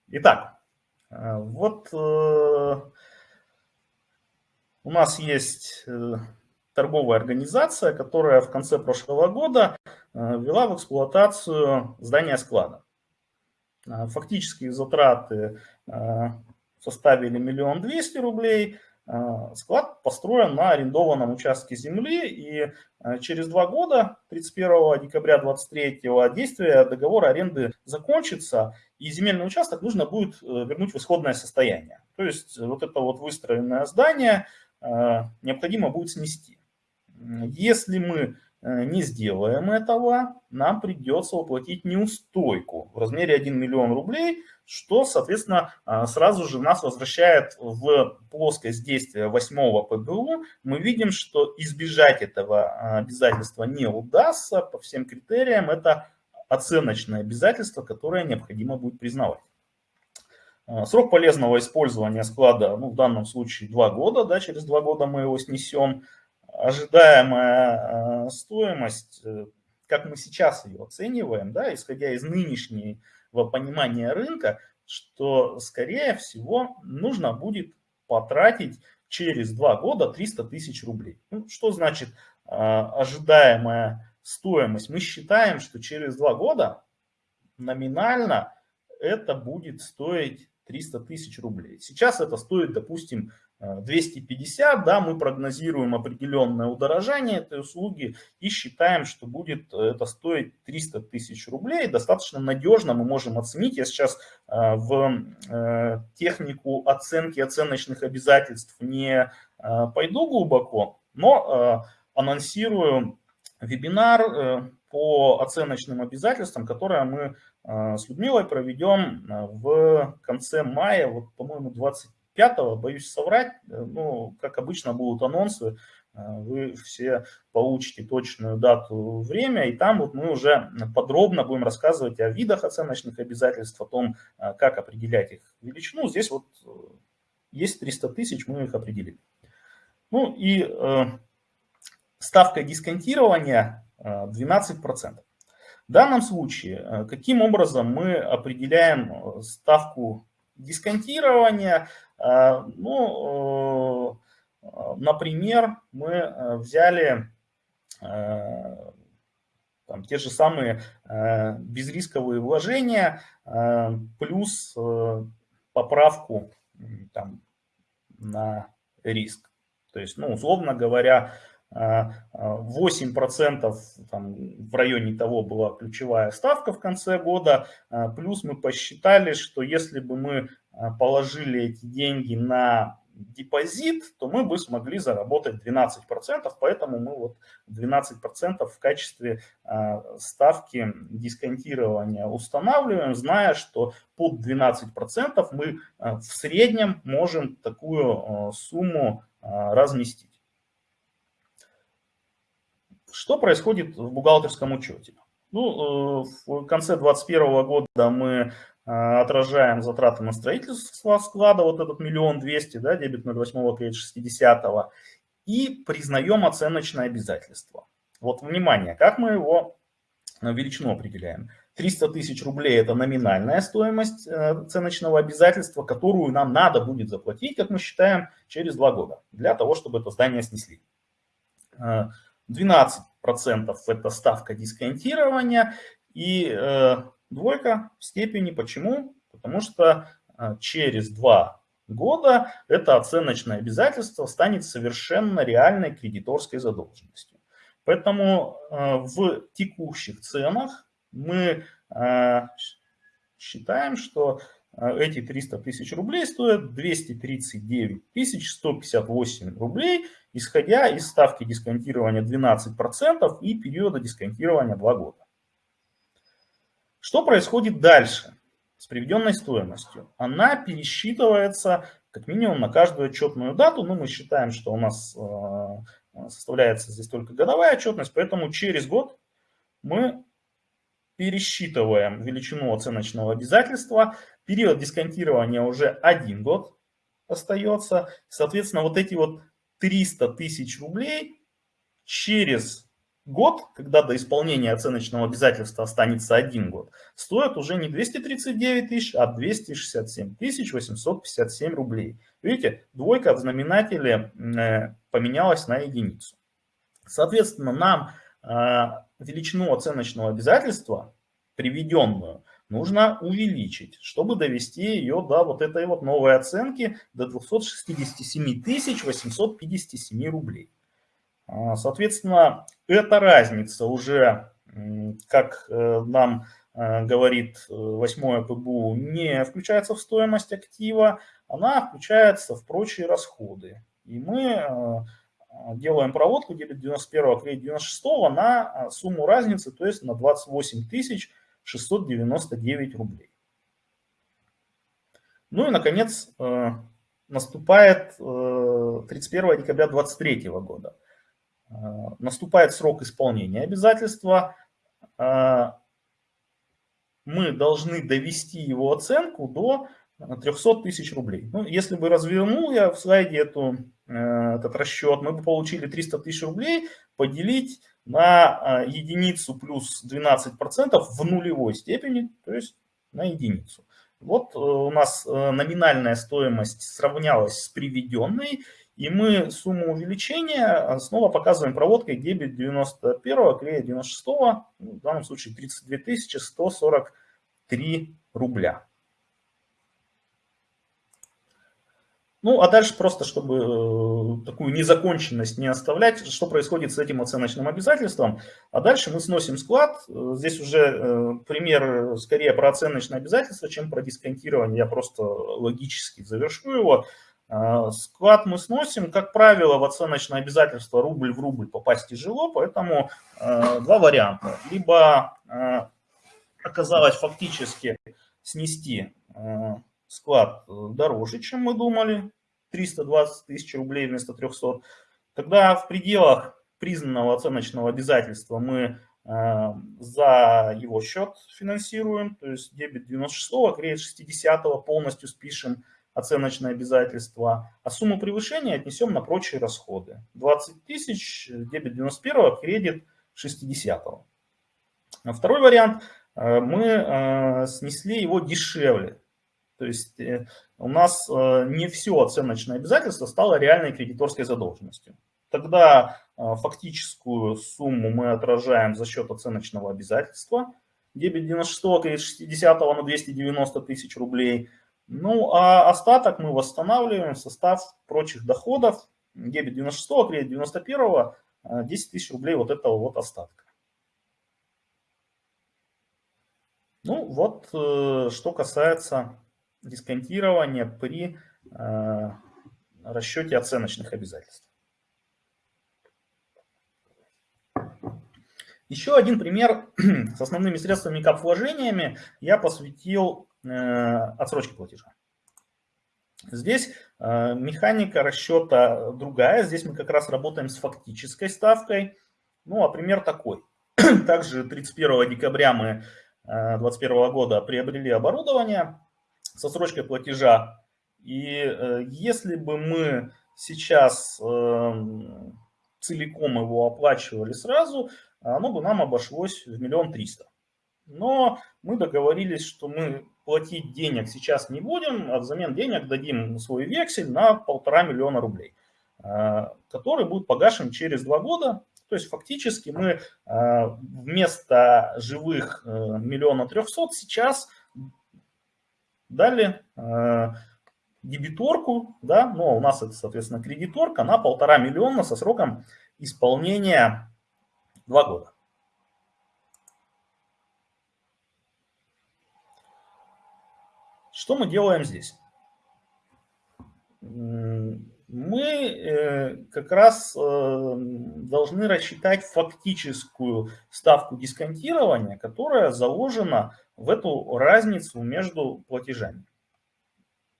Итак, э, вот э, у нас есть э, торговая организация, которая в конце прошлого года ввела в эксплуатацию здание склада. Фактические затраты составили миллион двести рублей, склад построен на арендованном участке земли, и через два года, 31 декабря 2023, действие договора аренды закончится, и земельный участок нужно будет э, вернуть в исходное состояние. То есть вот это вот выстроенное здание необходимо будет снести. Если мы Э, не сделаем этого, нам придется уплатить неустойку в размере 1 миллион рублей, что, соответственно, э, сразу же нас возвращает в плоскость действия 8 ПБУ. Мы видим, что избежать этого э, обязательства не удастся по всем критериям. Это оценочное обязательство, которое необходимо будет признавать. Срок полезного использования склада, ну, в данном случае 2 года, да, через 2 года мы его снесем ожидаемая э, стоимость, э, как мы сейчас ее оцениваем, да, исходя из нынешнего понимания рынка, что, скорее всего, нужно будет потратить через два года 300 тысяч рублей. Ну, что значит э, ожидаемая стоимость? Мы считаем, что через два года номинально это будет стоить 300 тысяч рублей. Сейчас это стоит, допустим, 250, да, мы прогнозируем определенное удорожание этой услуги и считаем, что будет э, это стоить 300 тысяч рублей. Достаточно надежно мы можем оценить. Я сейчас э, в э, технику оценки оценочных обязательств не пойду глубоко, но анонсирую вебинар по оценочным обязательствам, которые мы с Людмилой проведем в конце мая, вот, по-моему, 20 5 боюсь соврать, э, ну, как обычно будут анонсы, э, вы все получите точную дату, время, и там вот мы уже подробно будем рассказывать о видах оценочных обязательств, о том, э, как определять их величину. Здесь вот есть 300 тысяч, мы их определили. Ну и э, ставка дисконтирования 12%. В данном случае, каким образом мы определяем ставку дисконтирования? А, ну, э, например, мы э, взяли э, там, те же самые безрисковые вложения плюс поправку там, на риск. То есть, ну, условно говоря, 8% там, в районе того была ключевая ставка в конце года, плюс мы посчитали, что если бы мы Э, положили эти деньги на депозит, то мы бы смогли заработать 12%, поэтому мы вот 12% в качестве э, ставки дисконтирования устанавливаем, зная, что под 12% мы э, в среднем можем такую сумму разместить. Что происходит в бухгалтерском учете? Ну, в конце 2021 года мы отражаем затраты на строительство склада, вот этот миллион двести, да, дебет 08 кредит 60 и признаем оценочное обязательство. Вот, внимание, как мы его э, величину определяем. 300 тысяч рублей – это номинальная стоимость э, оценочного обязательства, которую нам надо будет заплатить, как мы считаем, через два года, для того, чтобы это здание снесли. 12% э, это ставка дисконтирования, и двойка в степени. Почему? Потому что а, через два года это оценочное обязательство станет совершенно реальной кредиторской задолженностью. Поэтому а, в текущих ценах мы а, считаем, что эти 300 тысяч рублей стоят 239 158 рублей, исходя из ставки дисконтирования 12% и периода дисконтирования 2 года. Что происходит дальше с приведенной стоимостью? Она пересчитывается как минимум на каждую отчетную дату. Ну, мы считаем, что у нас э, составляется здесь только годовая отчетность, поэтому через год мы пересчитываем величину оценочного обязательства. Период дисконтирования уже один год остается. Соответственно, вот эти вот 300 тысяч рублей через год, когда до исполнения оценочного обязательства останется один год, стоят уже не 239 тысяч, а 267 тысяч 857 рублей. Видите, двойка в знаменателе э, поменялась на единицу. Соответственно, нам э, величину оценочного обязательства, приведенную, нужно увеличить, чтобы довести ее до вот этой вот новой оценки до 267 857 рублей. А, соответственно, эта разница уже, как э, нам э, говорит 8 э, ПБУ, не включается в стоимость актива, она включается в прочие расходы. И мы делаем проводку дебет 91 кредит 96 на сумму разницы, то есть на 28 699 рублей. Ну и, наконец, наступает 31 декабря 2023 года. Э, наступает срок исполнения обязательства, э, мы должны довести его оценку до 300 тысяч рублей. Ну, если бы развернул я в слайде эту, э, этот расчет, мы бы получили 300 тысяч рублей поделить на единицу плюс 12% в нулевой степени, то есть на единицу. Вот у нас номинальная стоимость сравнялась с приведенной, и мы сумму увеличения снова показываем проводкой дебет 91, клея 96, ну, в данном случае 32 143 рубля. Ну, а дальше просто, чтобы э, такую незаконченность не оставлять, что происходит с этим оценочным обязательством. А дальше мы сносим склад. Здесь уже э, пример скорее про оценочное обязательство, чем про дисконтирование. Я просто логически завершу его. А, склад мы сносим, как правило, в оценочное обязательство рубль в рубль попасть тяжело, поэтому а, два варианта. Либо а, оказалось фактически снести склад дороже, чем мы думали, 320 тысяч рублей вместо 300. Тогда в пределах признанного оценочного обязательства мы за его счет финансируем, то есть дебет 96, кредит 60 полностью спишем, оценочное обязательство, а сумму превышения отнесем на прочие расходы. 20 тысяч, дебет 91, кредит 60. А второй вариант, э, мы э, снесли его дешевле. То есть э, у нас не все оценочное обязательство стало реальной кредиторской задолженностью. Тогда фактическую сумму мы отражаем за счет оценочного обязательства. Дебет 96, кредит 60 на 290 тысяч рублей – ну, а остаток мы восстанавливаем в состав прочих доходов. Дебет 96, кредит 91, 10 тысяч рублей вот этого вот остатка. Ну, вот э, что касается дисконтирования при э, расчете оценочных обязательств. Еще один пример с основными средствами кап вложениями я посвятил отсрочки платежа. Здесь э, механика расчета другая. Здесь мы как раз работаем с фактической ставкой. Ну, а пример такой. Также 31 декабря мы 2021 э, года приобрели оборудование со срочкой платежа. И если бы мы сейчас целиком его оплачивали сразу, оно бы нам обошлось в миллион триста. Но мы договорились, что мы платить денег сейчас не будем, а взамен денег дадим свой вексель на полтора миллиона рублей, э, который будет погашен через два года. То есть фактически мы э, вместо живых э, миллиона трехсот сейчас дали дебиторку, да, но у нас это, соответственно, кредиторка на полтора миллиона со сроком исполнения два года. Что мы делаем здесь? Мы э, как раз э, должны рассчитать фактическую ставку дисконтирования, которая заложена в эту разницу между платежами.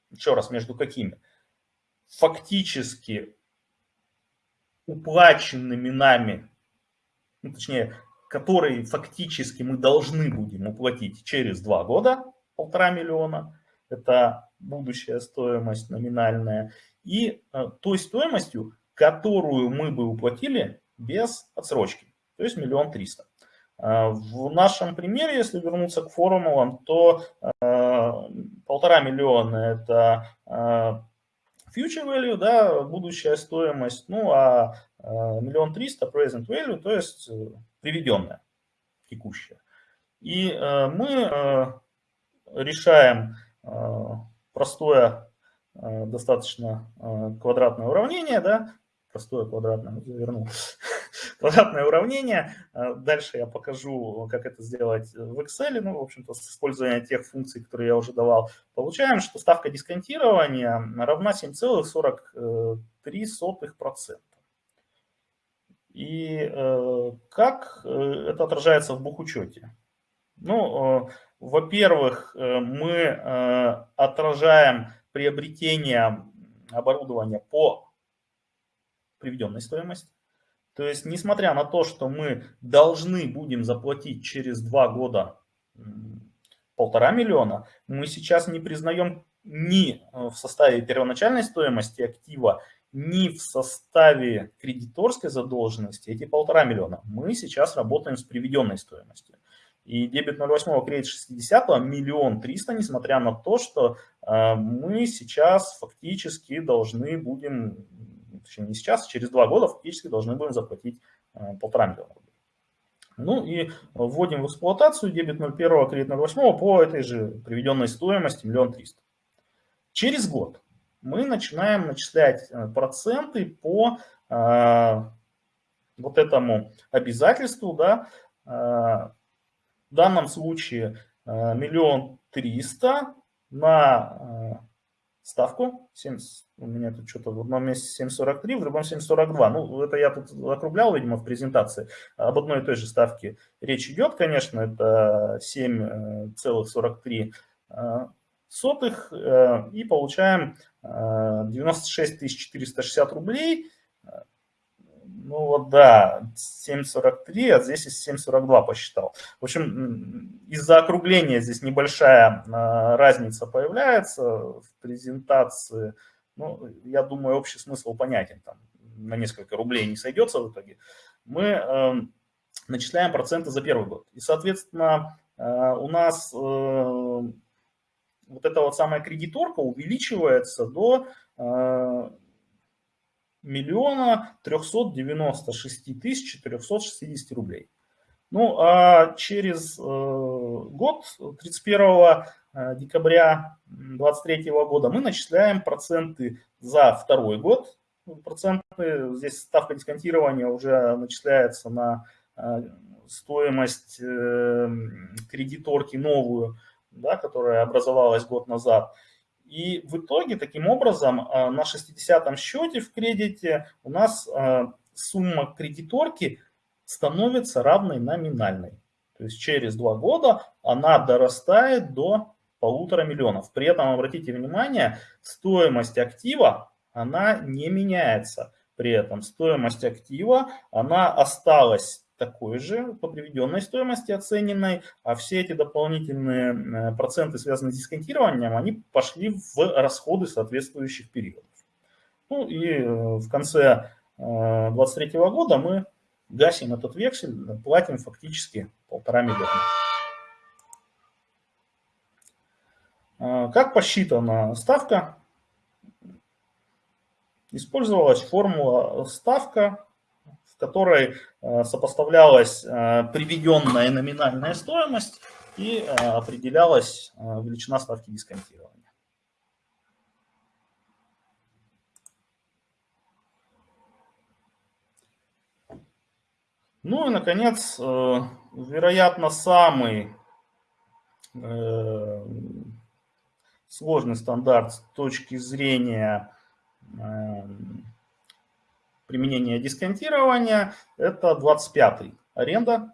Еще раз, между какими? Фактически уплаченными нами, ну, точнее, которые фактически мы должны будем уплатить через два года, полтора миллиона, это будущая стоимость номинальная, и э, той стоимостью, которую мы бы уплатили без отсрочки, то есть миллион триста. Э, в нашем примере, если вернуться к формулам, то э, полтора миллиона это future value, да, будущая стоимость, ну а миллион триста present value, то есть приведенная, текущая. И мы решаем простое достаточно квадратное уравнение, да, простое квадратное, ну, завернул, квадратное уравнение. А, дальше я покажу, как это сделать в Excel, ну, в общем-то, с использованием тех функций, которые я уже давал. Получаем, что ставка дисконтирования равна 7,43%. И э, как э, это отражается в бухучете? Ну, э, во-первых, мы отражаем приобретение оборудования по приведенной стоимости. То есть, несмотря на то, что мы должны будем заплатить через два года полтора миллиона, мы сейчас не признаем ни э, в составе первоначальной стоимости актива, ни в составе кредиторской задолженности эти полтора миллиона. Мы сейчас работаем с приведенной стоимостью. И дебет 08, кредит 60 миллион триста, несмотря на то, что э, мы сейчас фактически должны будем точнее не сейчас, а через два года фактически должны будем заплатить э, полтора миллиона рублей. Ну и вводим в эксплуатацию дебет 01, кредит 08 по этой же приведенной стоимости миллион триста. Через год мы начинаем начислять э, проценты по вот этому обязательству, да, в данном случае э, миллион триста на ставку. 70, у меня тут что-то в одном месте 7,43, в другом 7,42. Ну, это я тут округлял, видимо, в презентации. Об одной и той же ставке речь идет, конечно, это 7,43 э, сотых. Э, и получаем 96 э, 460 рублей ну вот да, 7.43, а здесь из 7.42 посчитал. В общем, из-за округления здесь небольшая а, разница появляется в презентации. Ну, я думаю, общий смысл понятен. Там на несколько рублей не сойдется в итоге. Мы э, начисляем проценты за первый год. И, соответственно, э, у нас э, вот эта вот самая кредиторка увеличивается до э, миллиона 396 тысяч 460 рублей. Ну, а через э, год, 31 э, декабря 2023 года, мы начисляем проценты за второй год. Проценты, здесь ставка дисконтирования уже начисляется на э, стоимость кредиторки новую, да, которая образовалась год назад. И в итоге, таким образом, а, на 60-м счете в кредите у нас а, сумма кредиторки становится равной номинальной. То есть через два года она дорастает до полутора миллионов. При этом, обратите внимание, стоимость актива, она не меняется. При этом стоимость актива, она осталась такой же по приведенной стоимости оцененной, а все эти дополнительные э, проценты, связанные с дисконтированием, они пошли в расходы соответствующих периодов. Ну и э, в конце 2023 э, года мы гасим этот вексель, платим фактически полтора миллиона. Как посчитана ставка? Использовалась формула ставка которой э, сопоставлялась э, приведенная номинальная стоимость и э, определялась величина ставки дисконтирования. Ну и, наконец, вероятно, самый сложный стандарт с точки зрения применения дисконтирования, это 25-й аренда.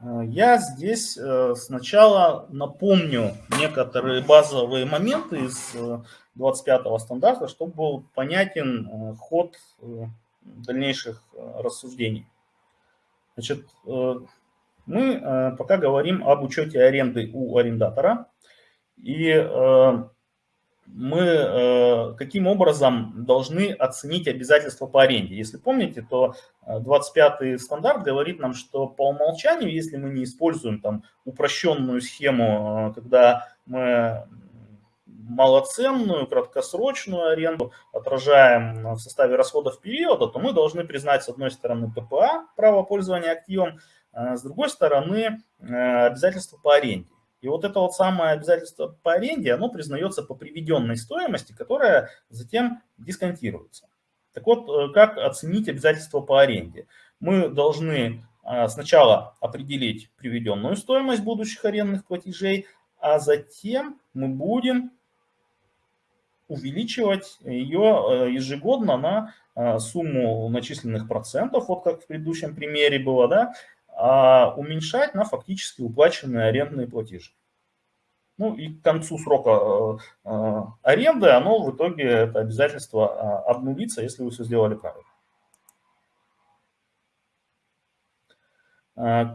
Э, я здесь э, сначала напомню некоторые базовые моменты из 25-го стандарта, чтобы был понятен ход дальнейших мы Значит, мы пока говорим об учете аренды у арендатора. И мы э, каким образом должны оценить обязательства по аренде. Если помните, то 25-й э, стандарт говорит нам, что по умолчанию, если мы не используем там упрощенную схему, э, когда мы малоценную, краткосрочную аренду отражаем в составе расходов периода, то мы должны признать с одной стороны ППА, право пользования активом, с другой стороны обязательства по аренде. И вот это вот самое обязательство по аренде, оно признается по приведенной стоимости, которая затем дисконтируется. Так вот, э, как оценить обязательство по аренде? Мы должны э, сначала определить приведенную стоимость будущих арендных платежей, а затем мы будем увеличивать ее э, ежегодно на сумму начисленных процентов, вот как в предыдущем примере было, да, а уменьшать на фактически уплаченные арендные платежи. Ну и к концу срока э, э, аренды оно в итоге, это обязательство э, обнулится, если вы все сделали правильно.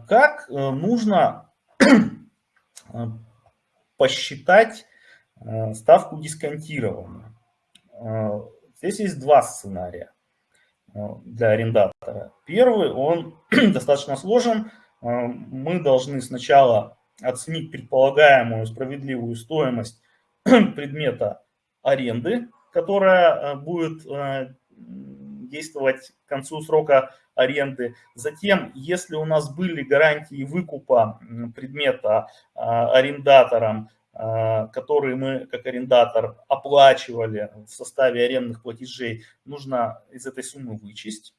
Как нужно посчитать ставку дисконтирования? Здесь есть два сценария для арендатора. Первый, он достаточно сложен. Мы должны сначала оценить предполагаемую справедливую стоимость предмета аренды, которая э, будет э, действовать к концу срока аренды. Затем, если у нас были гарантии выкупа предмета э, арендатором, которые мы как арендатор оплачивали в составе арендных платежей, нужно из этой суммы вычесть.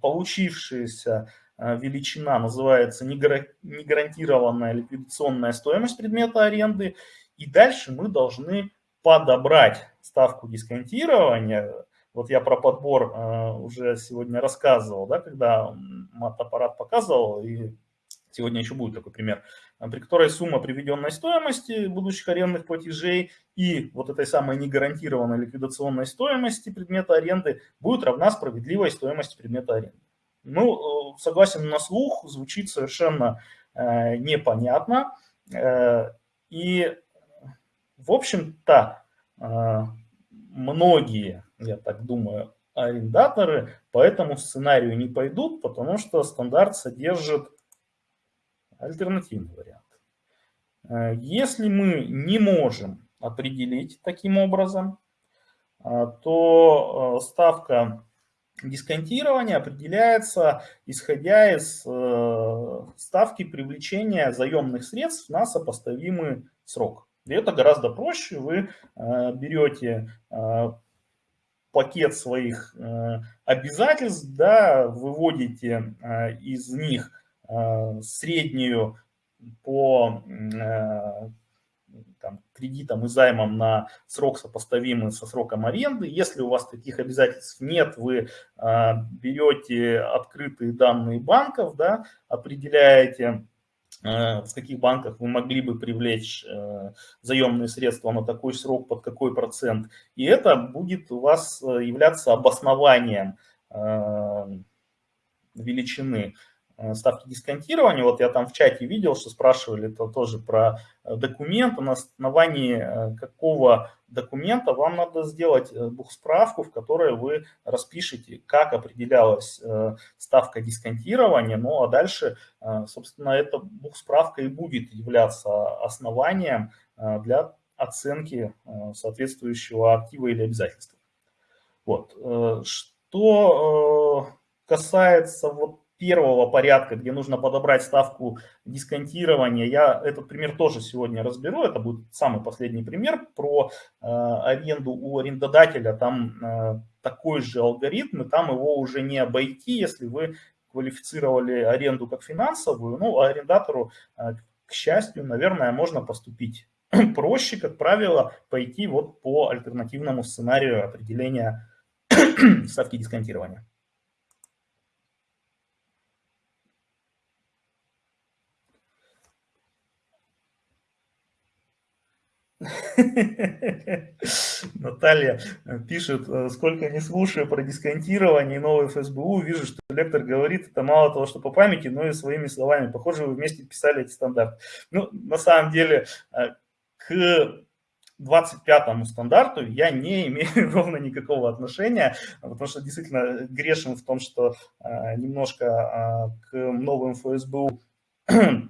Получившиеся Э, величина называется негарантированная ликвидационная стоимость предмета аренды. И дальше мы должны подобрать ставку дисконтирования. Вот я про подбор уже сегодня рассказывал, да, когда мат-аппарат показывал, и сегодня еще будет такой пример, э, при которой сумма приведенной стоимости будущих арендных платежей и вот этой самой негарантированной ликвидационной стоимости предмета аренды будет равна справедливой стоимости предмета аренды. Ну, э, согласен на слух, звучит совершенно э, непонятно. Э, и, в общем-то, э, многие, я так думаю, арендаторы по этому сценарию не пойдут, потому что стандарт содержит альтернативный вариант. Э, если мы не можем определить таким образом, э, то ставка Дисконтирование определяется исходя из э, ставки привлечения заемных средств на сопоставимый срок. И это гораздо проще. Вы э, берете э, пакет своих обязательств, да, выводите из них среднюю по там, кредитом и займом на срок сопоставимый со сроком аренды. Если у вас таких обязательств нет, вы э, берете открытые данные банков, да, определяете, э, в каких банках вы могли бы привлечь э, заемные средства на такой срок, под какой процент. И это будет у вас э, являться обоснованием э, величины Э, ставки дисконтирования. Вот я там в чате видел, что спрашивали это тоже про э, документ. На основании э, какого документа вам надо сделать бухсправку, в которой вы распишете, как определялась ставка дисконтирования. Ну а дальше, собственно, эта бухсправка и будет являться основанием для оценки соответствующего актива или обязательства. Вот. Что касается вот первого порядка, где нужно подобрать ставку дисконтирования. Я этот пример тоже сегодня разберу. Это будет самый последний пример про э, аренду у арендодателя. Там э, такой же алгоритм, и там его уже не обойти, если вы квалифицировали аренду как финансовую. Ну, а арендатору, э, к счастью, наверное, можно поступить проще, как правило, пойти вот по альтернативному сценарию определения ставки дисконтирования. Наталья пишет, сколько не слушаю про дисконтирование и новый ФСБУ, вижу, что лектор говорит, это мало того, что по памяти, но и своими словами. Похоже, вы вместе писали эти стандарты. Ну, на самом деле, к 25-му стандарту я не имею ровно никакого отношения, потому что действительно грешен в том, что э, немножко э, к новым ФСБУ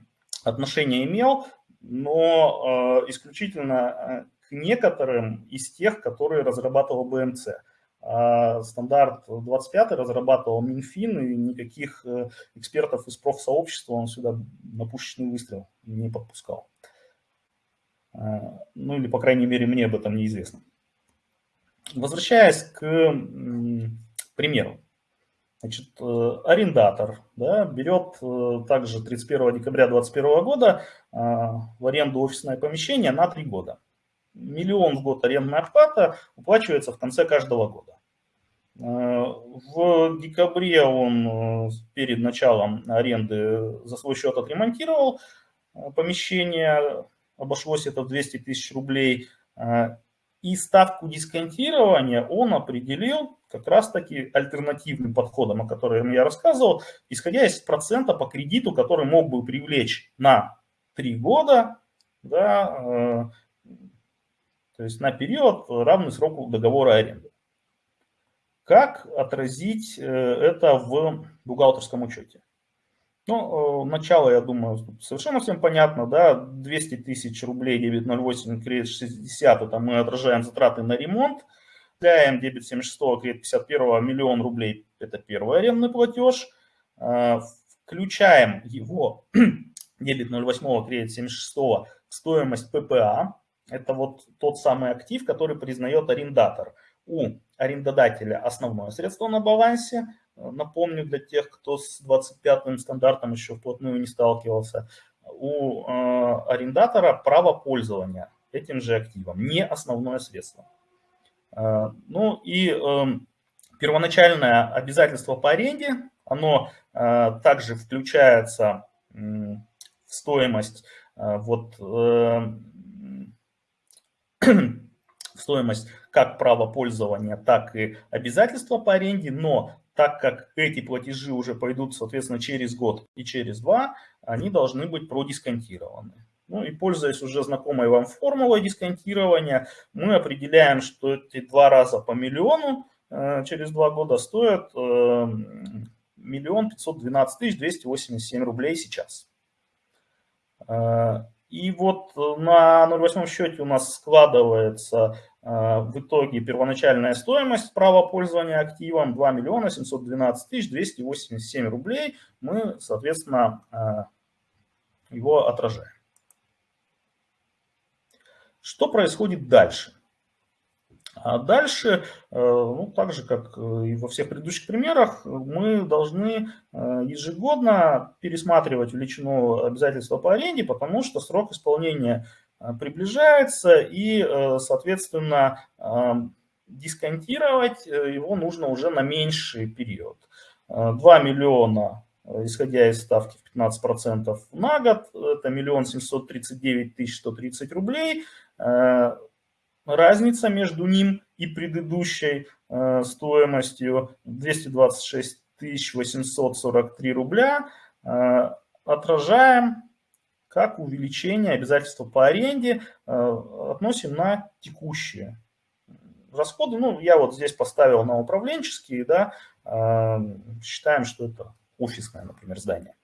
отношение имел, но э, исключительно к некоторым из тех, которые разрабатывал БМЦ. А стандарт 25 разрабатывал Минфин, и никаких экспертов из профсообщества он сюда на пушечный выстрел не подпускал. А, ну или, по крайней мере, мне об этом неизвестно. Возвращаясь к примеру. Значит, э, арендатор да, берет э, также 31 декабря 2021 года а, в аренду офисное помещение на 3 года. Миллион в год арендная оплата уплачивается в конце каждого года. В декабре он э, перед началом аренды за свой счет отремонтировал помещение, обошлось это в 200 тысяч рублей. И ставку дисконтирования он определил как раз-таки альтернативным подходом, о котором я рассказывал, исходя из процента по кредиту, который мог бы привлечь на 3 года, да, э, то есть на период, равный сроку договора аренды. Как отразить э, это в бухгалтерском учете? Ну, э, начало, я думаю, совершенно всем понятно, да, 200 тысяч рублей, дебет 0,8, кредит 60, это мы отражаем затраты на ремонт, Даем дебет 76, кредит 51, миллион рублей, это первый арендный платеж, э, включаем его, дебет 0,8, кредит 76, в стоимость ППА, это вот тот самый актив, который признает арендатор. У арендодателя основное средство на балансе, Напомню для тех, кто с 25-м стандартом еще вплотную не сталкивался, у э, арендатора право пользования этим же активом, не основное средство. Э, ну и э, первоначальное обязательство по аренде, оно э, также включается в стоимость э, вот э, в стоимость как право пользования, так и обязательства по аренде, но так как эти платежи уже пойдут, соответственно, через год и через два, они должны быть продисконтированы. Ну и пользуясь уже знакомой вам формулой дисконтирования, мы определяем, что эти два раза по миллиону э, через два года стоят э, миллион пятьсот двенадцать тысяч двести восемьдесят семь рублей сейчас. Э, и вот на 0,8 счете у нас складывается в итоге первоначальная стоимость права пользования активом 2 миллиона 712 тысяч 287 рублей. Мы, соответственно, его отражаем. Что происходит дальше? А дальше, э, ну, так же, как и во всех предыдущих примерах, мы должны э, ежегодно пересматривать величину обязательства по аренде, потому что срок исполнения Э, приближается, и, э, соответственно, э, дисконтировать его нужно уже на меньший период. 2 миллиона, исходя из ставки в 15% на год, это миллион семьсот тридцать девять тысяч сто тридцать рублей. Разница между ним и предыдущей стоимостью 226 тысяч 843 рубля отражаем как увеличение обязательства по аренде э, относим на текущие расходы. Ну, я вот здесь поставил на управленческие, да, э, считаем, что это офисное, например, здание.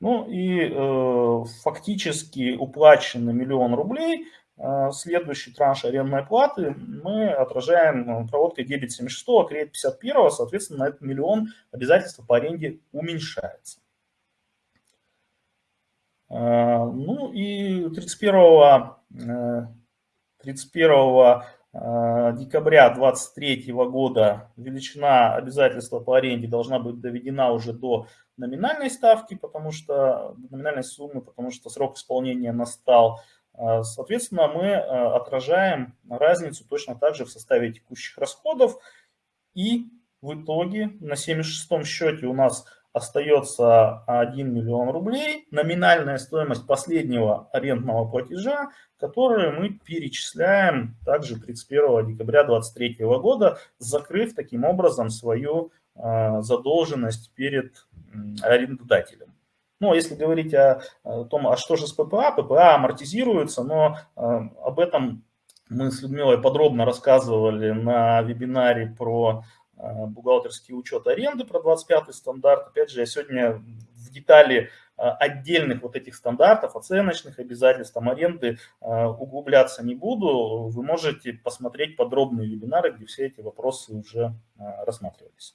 Ну и э, фактически уплачено миллион рублей, э, следующий транш арендной платы мы отражаем проводкой дебет 76, а кредит 51, соответственно, на этот миллион обязательства по аренде уменьшается. Э, ну и 31, 31 э, э, декабря 2023 года величина обязательства по аренде должна быть доведена уже до номинальной ставки, потому что номинальной суммы, потому что срок исполнения настал. Соответственно, мы отражаем разницу точно так же в составе текущих расходов. И в итоге на 76 счете у нас остается 1 миллион рублей, номинальная стоимость последнего арендного платежа, который мы перечисляем также 31 декабря 2023 года, закрыв таким образом свою а, задолженность перед арендодателем. Ну, а если говорить о, том, а что же с ППА, ППА амортизируется, но э, об этом мы с Людмилой подробно рассказывали на вебинаре про э, бухгалтерский учет аренды, про 25 стандарт. Опять же, я сегодня в детали э, отдельных вот этих стандартов, оценочных обязательств, там, аренды углубляться не буду. Вы можете посмотреть подробные вебинары, где все эти вопросы уже рассматривались.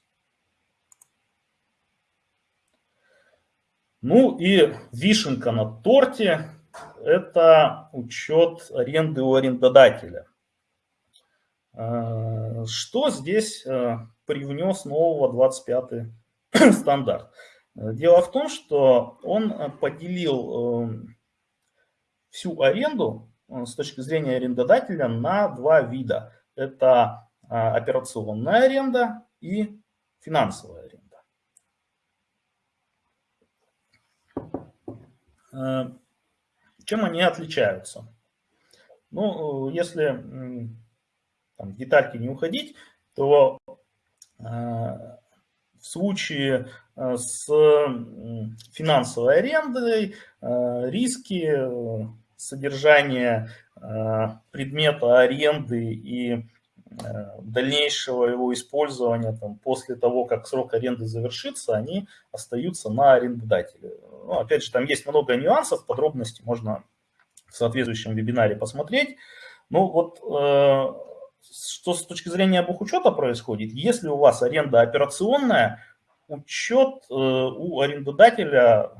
Ну и вишенка на торте – это учет аренды у арендодателя. А, что здесь а, привнес нового 25 стандарт? Дело в том, что он поделил э, всю аренду э, с точки зрения арендодателя на два вида. Это а, операционная аренда и финансовая аренда. Э, чем они отличаются? Ну, если там, в детальки не уходить, то э, в случае э, с финансовой арендой риски содержания предмета аренды и дальнейшего его использования там, после того, как срок аренды завершится, они остаются на арендодателе. Ну, опять же, там есть много нюансов, подробности можно в соответствующем вебинаре посмотреть. Ну вот, э, что с точки зрения бухучета происходит, если у вас аренда операционная, учет э, у арендодателя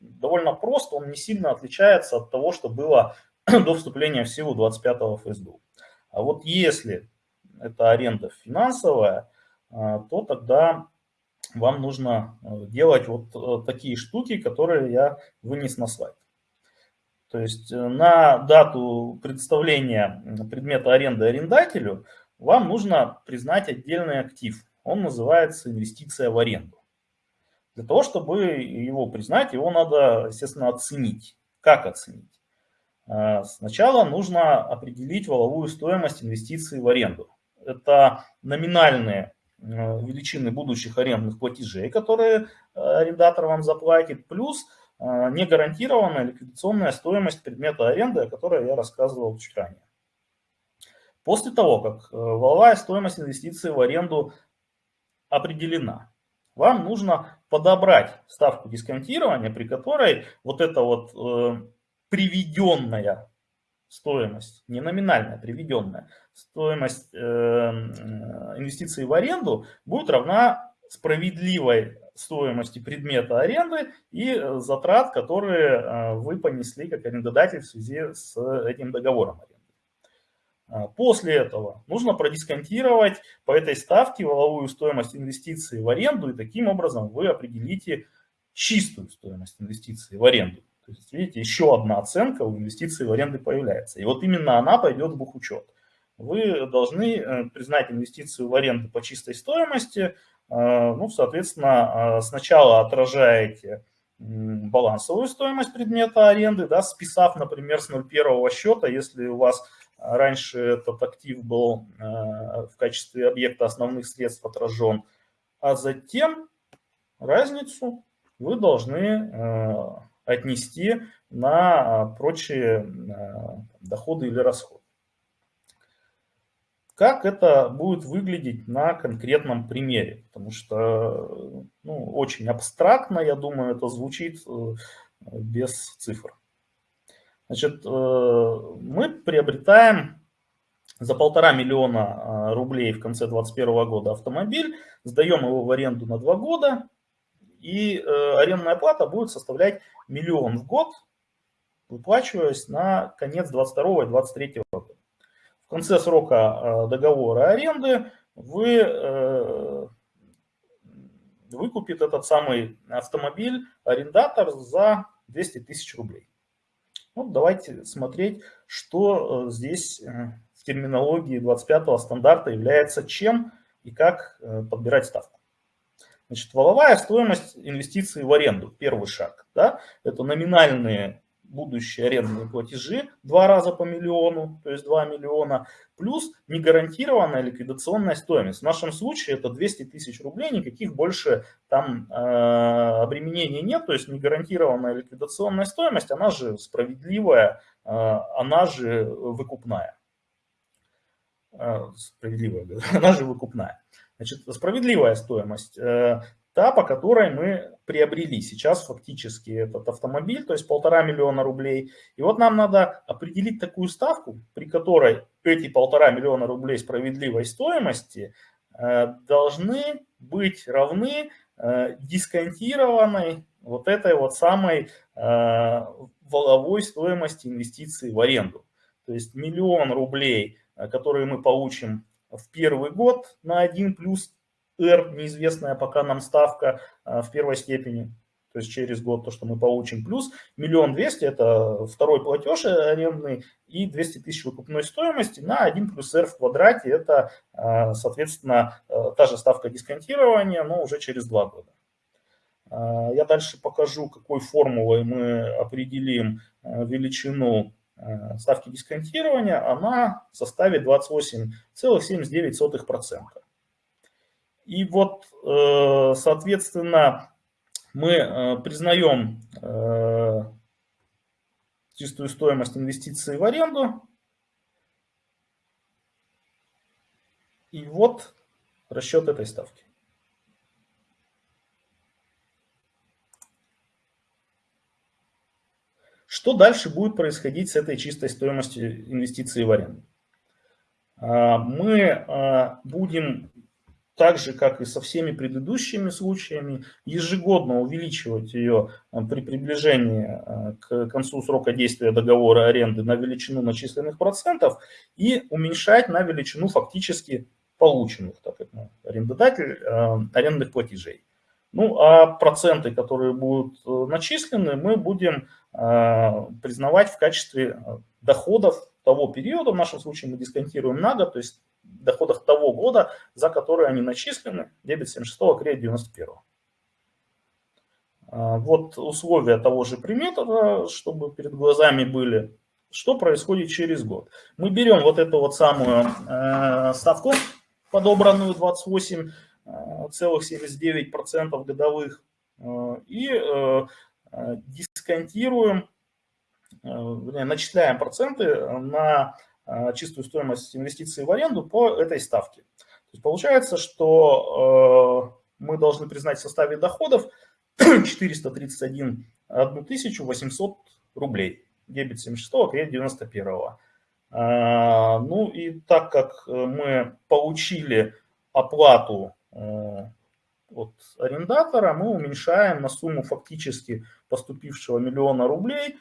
довольно прост, он не сильно отличается от того, что было до вступления в силу 25 ФСДУ. А вот если это аренда финансовая, э, то тогда вам нужно э, делать вот э, такие штуки, которые я вынес на слайд. То есть на дату представления предмета аренды арендателю вам нужно признать отдельный актив. Он называется инвестиция в аренду. Для того, чтобы его признать, его надо, естественно, оценить. Как оценить? Сначала нужно определить валовую стоимость инвестиций в аренду. Это номинальные Э, величины будущих арендных платежей, которые э, арендатор вам заплатит, плюс э, негарантированная ликвидационная стоимость предмета аренды, о которой я рассказывал чуть ранее. После того, как валовая стоимость инвестиций в аренду определена, вам нужно подобрать ставку дисконтирования, при которой вот эта вот приведенная стоимость, не номинальная, приведенная, стоимость э, инвестиций в аренду будет равна справедливой стоимости предмета аренды и э, затрат, которые э, вы понесли как арендодатель в связи с этим договором аренды. А, после этого нужно продисконтировать по этой ставке валовую стоимость инвестиций в аренду, и таким образом вы определите чистую стоимость инвестиций в аренду. То есть, видите, еще одна оценка у инвестиций в аренды появляется. И вот именно она пойдет в бухучет. Вы должны э, признать инвестицию в аренду по чистой стоимости. Э, ну, соответственно, э, сначала отражаете балансовую стоимость предмета аренды, да, списав, например, с 0,1 счета, если у вас раньше этот актив был в качестве объекта основных средств отражен, а затем разницу вы должны отнести на а, прочие а, доходы или расходы. Как это будет выглядеть на конкретном примере? Потому что ну, очень абстрактно, я думаю, это звучит э, без цифр. Значит, э, мы приобретаем за полтора миллиона а, рублей в конце 2021 года автомобиль, сдаем его в аренду на два года, и э, арендная плата будет составлять миллион в год, выплачиваясь на конец 22 и 23 года. В конце срока э, договора аренды вы э, выкупит этот самый автомобиль арендатор за 200 тысяч рублей. Вот давайте смотреть, что здесь в терминологии 25 стандарта является чем и как подбирать ставку. Значит, валовая стоимость инвестиций в аренду, первый шаг, да, это номинальные будущие арендные платежи два раза по миллиону, то есть 2 миллиона, плюс негарантированная ликвидационная стоимость. В нашем случае это 200 тысяч рублей, никаких больше там э, обременений нет, то есть негарантированная ликвидационная стоимость, она же справедливая, э, она же выкупная. Э, справедливая, она же выкупная. Значит, справедливая стоимость э, та, по которой мы приобрели сейчас фактически этот автомобиль, то есть полтора миллиона рублей. И вот нам надо определить такую ставку, при которой эти полтора миллиона рублей справедливой стоимости э, должны быть равны э, дисконтированной вот этой вот самой э, воловой стоимости инвестиций в аренду. То есть миллион рублей, которые мы получим в первый год на 1 плюс R, неизвестная пока нам ставка а, в первой степени, то есть через год то, что мы получим, плюс миллион двести, это второй платеж арендный, и 200 тысяч выкупной стоимости на 1 плюс R в квадрате, это, а, соответственно, а, та же ставка дисконтирования, но уже через два года. Я дальше покажу, какой формулой мы определим величину ставки дисконтирования. Она составит 28,79%. И вот, э, соответственно, мы э, признаем э, чистую стоимость инвестиций в аренду. И вот расчет этой ставки. Что дальше будет происходить с этой чистой стоимостью инвестиций в аренду? А, мы будем так же, как и со всеми предыдущими случаями, ежегодно увеличивать ее э, при приближении к концу срока действия договора аренды на величину начисленных процентов и уменьшать на величину фактически полученных, так как ну, арендодатель, арендных платежей. Ну, а проценты, которые будут э, начислены, мы будем э, признавать в качестве э, доходов того периода, в нашем случае мы дисконтируем на год, то есть доходах того года, за который они начислены, дебет 76, кредит 91. Вот условия того же приметора, чтобы перед глазами были, что происходит через год. Мы берем вот эту вот самую ставку, подобранную 28, Э, 0,79% годовых э, и э, дисконтируем, вернее, начисляем проценты на чистую стоимость инвестиций в аренду по этой ставке. То есть получается, что мы должны признать в составе доходов 431 800 рублей. Дебет 76, кредит 91. Ну и так как мы получили оплату от арендатора, мы уменьшаем на сумму фактически поступившего миллиона рублей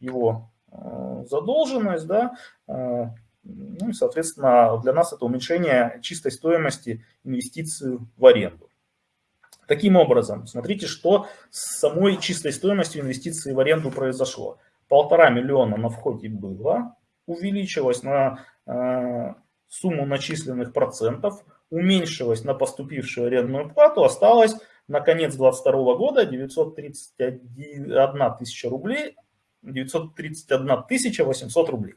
его Э, задолженность, да, э, ну, и, соответственно, для нас это уменьшение чистой стоимости инвестиций в аренду. Таким образом, смотрите, что с самой чистой стоимостью инвестиций в аренду произошло. Полтора миллиона на входе было, увеличилось на э, сумму начисленных процентов, уменьшилось на поступившую арендную плату, осталось на конец 2022 года 931 тысяча рублей, 931 800 рублей.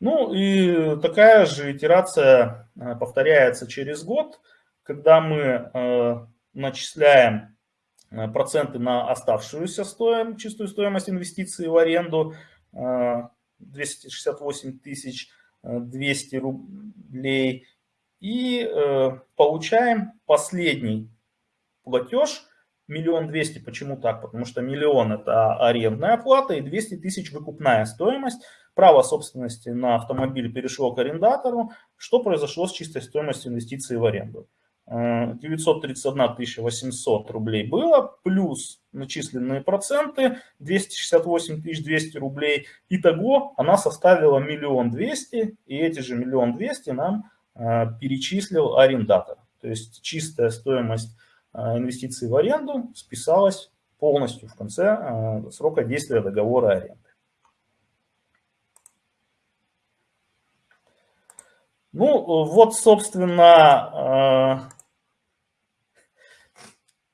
Ну и такая же итерация э, повторяется через год, когда мы э, начисляем э, проценты на оставшуюся стоимость, чистую стоимость инвестиций в аренду 268 200 рублей и получаем последний платеж Миллион двести, почему так? Потому что миллион это арендная плата и 200 тысяч выкупная стоимость. Право собственности на автомобиль перешло к арендатору. Что произошло с чистой стоимостью инвестиций в аренду? 931 э, 800 рублей было, плюс начисленные проценты 268 200 рублей. Итого она составила миллион двести, и эти же миллион двести нам э, перечислил арендатор. То есть чистая стоимость а, инвестиции в аренду списалась полностью в конце а, срока действия договора аренды. Ну, вот, собственно,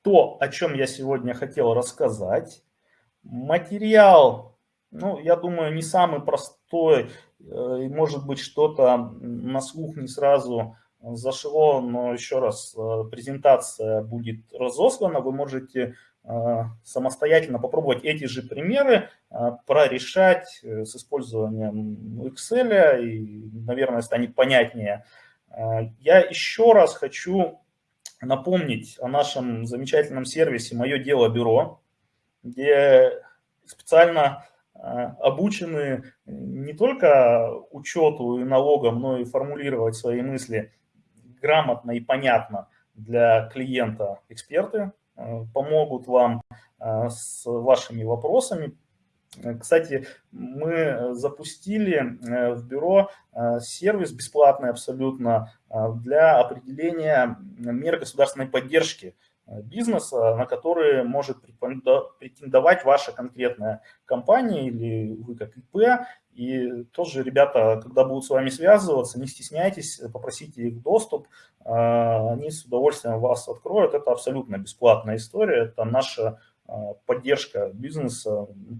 то, о чем я сегодня хотел рассказать. Материал, ну, я думаю, не самый простой, э, может быть, что-то на слух не сразу зашло, но еще раз, э, презентация будет разослана, вы можете э, самостоятельно попробовать эти же примеры прорешать с использованием Excel, и, наверное, станет понятнее. Я еще раз хочу напомнить о нашем замечательном сервисе «Мое дело бюро», где специально обучены не только учету и налогам, но и формулировать свои мысли грамотно и понятно для клиента. Эксперты, э, помогут вам э, с вашими вопросами, кстати, мы запустили э, в бюро э, сервис бесплатный абсолютно э, для определения мер государственной поддержки бизнеса, на которые может претендовать ваша конкретная компания или вы как ИП. И тоже ребята, когда будут с вами связываться, не стесняйтесь, попросите их доступ, они с удовольствием вас откроют. Это абсолютно бесплатная история, это наша поддержка бизнеса, ну,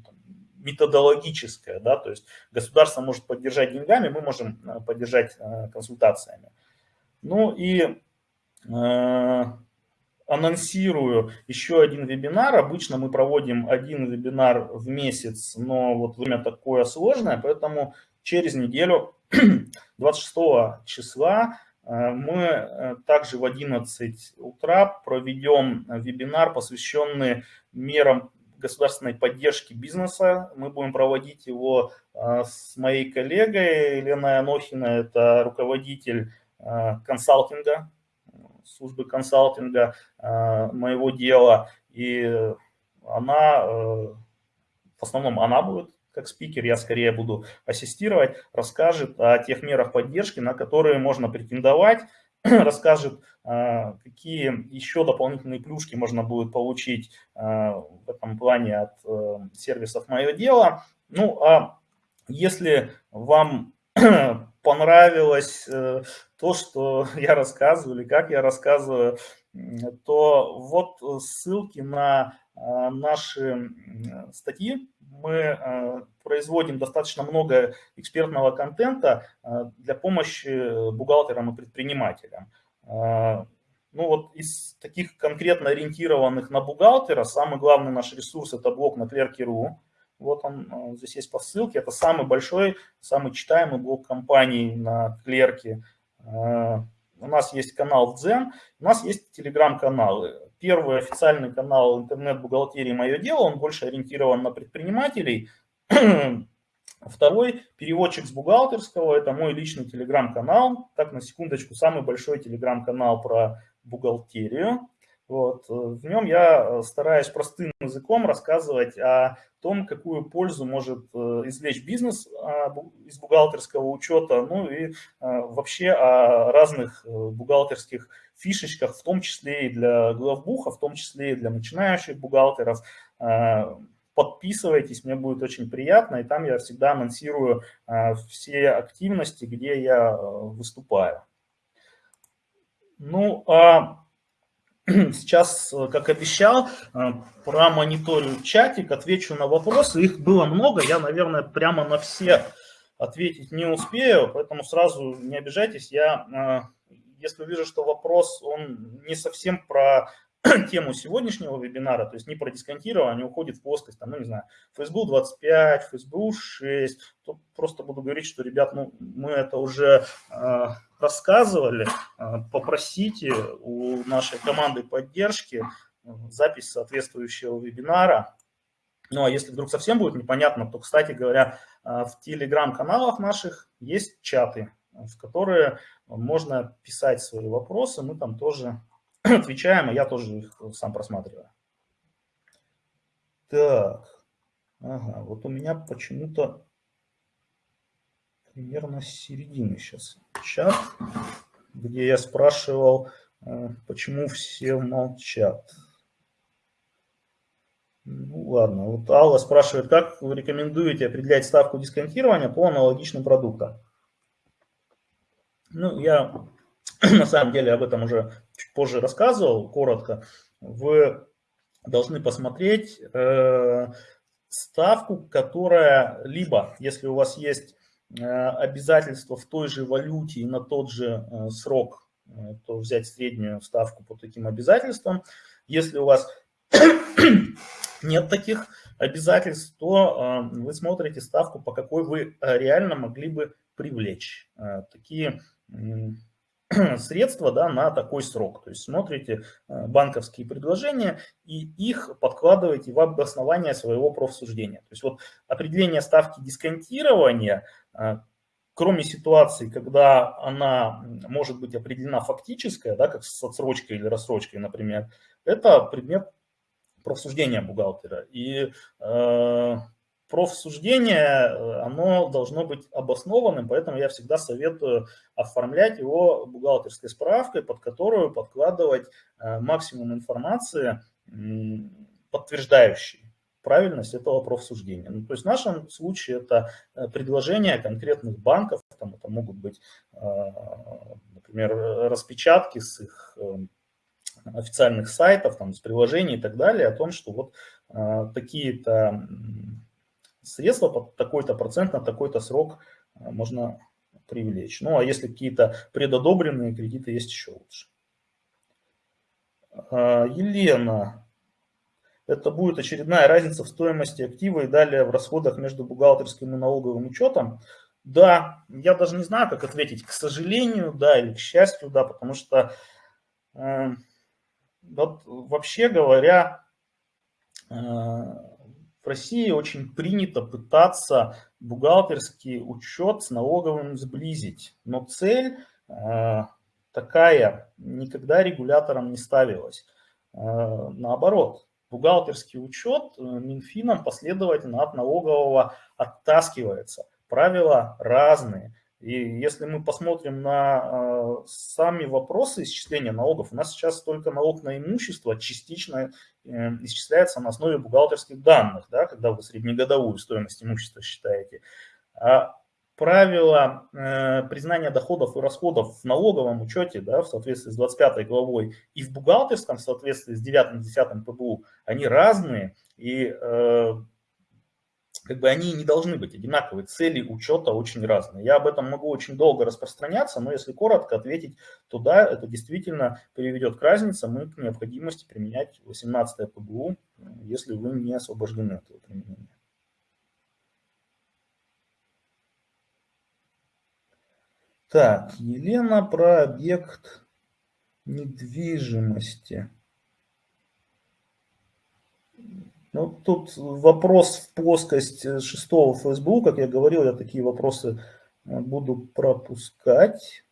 методологическая, да, то есть государство может поддержать деньгами, мы можем э, поддержать э, консультациями. Ну и э, анонсирую еще один вебинар. Обычно мы проводим один вебинар в месяц, но вот время такое сложное, поэтому через неделю, 26 числа, мы также в 11 утра проведем вебинар, посвященный мерам государственной поддержки бизнеса. Мы будем проводить его а, с моей коллегой Еленой Анохина, это руководитель консалтинга, службы консалтинга а, моего дела. И она, в основном она будет как спикер, я скорее буду ассистировать, расскажет о тех мерах поддержки, на которые можно претендовать, расскажет, а, какие еще дополнительные плюшки можно будет получить в этом плане от э, сервисов «Мое дело». Ну, а если вам понравилось э, то, что я рассказываю или как я рассказываю, то вот ссылки на а, наши статьи мы э, производим достаточно много экспертного контента э, для помощи бухгалтерам и предпринимателям. Э, ну вот из таких конкретно ориентированных на бухгалтера, самый главный наш ресурс – это блок на клерке.ру. Вот он здесь есть по ссылке. Это самый большой, самый читаемый блок компаний на клерке. У нас есть канал в Дзен, у нас есть телеграм-каналы первый официальный канал интернет-бухгалтерии «Мое дело», он больше ориентирован на предпринимателей. Второй переводчик с бухгалтерского, это мой личный телеграм-канал. Так, на секундочку, самый большой телеграм-канал про бухгалтерию. Вот. В нем я стараюсь простым языком рассказывать о том, какую пользу может э, извлечь бизнес а, из бухгалтерского учета, ну и э, вообще о разных э, бухгалтерских фишечках, в том числе и для главбуха, в том числе и для начинающих бухгалтеров. Подписывайтесь, мне будет очень приятно, и там я всегда анонсирую все активности, где я выступаю. Ну, а сейчас, как обещал, промониторю чатик, отвечу на вопросы. Их было много, я, наверное, прямо на все ответить не успею, поэтому сразу не обижайтесь, я если увижу, что вопрос, он не совсем про тему сегодняшнего вебинара, то есть не про дисконтирование, уходит в плоскость, там, ну, не знаю, Facebook 25, Facebook 6, то просто буду говорить, что, ребят, ну, мы это уже э, рассказывали, э, попросите у нашей команды поддержки э, запись соответствующего вебинара, ну, а если вдруг совсем будет непонятно, то, кстати говоря, э, в телеграм-каналах наших есть чаты, в которые можно писать свои вопросы, мы там тоже отвечаем, а я тоже их сам просматриваю. Так, ага, вот у меня почему-то примерно с середины сейчас чат, где я спрашивал, э, почему все молчат. Ну ладно, вот Алла спрашивает, как вы рекомендуете определять ставку дисконтирования по аналогичным продуктам? Ну, я на самом деле об этом уже чуть позже рассказывал, коротко. вы должны посмотреть ставку, которая либо, если у вас есть обязательства в той же валюте и на тот же срок, то взять среднюю ставку по таким обязательствам. Если у вас нет таких обязательств, то вы смотрите ставку, по какой вы реально могли бы привлечь такие средства да, на такой срок. То есть смотрите э, банковские предложения и их подкладываете в обоснование своего профсуждения. То есть вот определение ставки дисконтирования, э, кроме ситуации, когда она может быть определена фактическая, да, как с отсрочкой или рассрочкой, например, это предмет профсуждения бухгалтера. И э, профсуждение, э, оно должно быть обоснованным, поэтому я всегда советую оформлять его бухгалтерской справкой, под которую подкладывать э, максимум информации, подтверждающей правильность этого профсуждения. Ну, то есть в нашем случае это э, предложения конкретных банков, там это могут быть, например, распечатки с их официальных сайтов, там, с приложений и так далее, о том, что вот такие-то средства под такой-то процент на такой-то срок э, можно привлечь. Ну, а если какие-то предодобренные кредиты есть, еще лучше. А, Елена, это будет очередная разница в стоимости актива и далее в расходах между бухгалтерским и налоговым учетом. Да, я даже не знаю, как ответить, к сожалению, да, или к счастью, да, потому что э, вот вообще говоря, э, в России очень принято пытаться бухгалтерский учет с налоговым сблизить, но цель э, такая никогда регулятором не ставилась. Э, наоборот, бухгалтерский учет э, Минфином последовательно от налогового оттаскивается. Правила разные. И если мы посмотрим на э, сами вопросы исчисления налогов, у нас сейчас только налог на имущество частично э, исчисляется на основе бухгалтерских данных, да, когда вы среднегодовую стоимость имущества считаете. А правила э, признания доходов и расходов в налоговом учете да, в соответствии с 25 главой и в бухгалтерском в соответствии с 9-10 ПБУ, они разные. И как бы они не должны быть одинаковые, цели учета очень разные. Я об этом могу очень долго распространяться, но если коротко ответить, то да, это действительно приведет к разнице, мы к необходимости применять 18 ПГУ, если вы не освобождены от этого применения. Так, Елена про объект недвижимости. Ну, тут вопрос в плоскость э, шестого ФСБУ, как я говорил, я такие вопросы э, буду пропускать.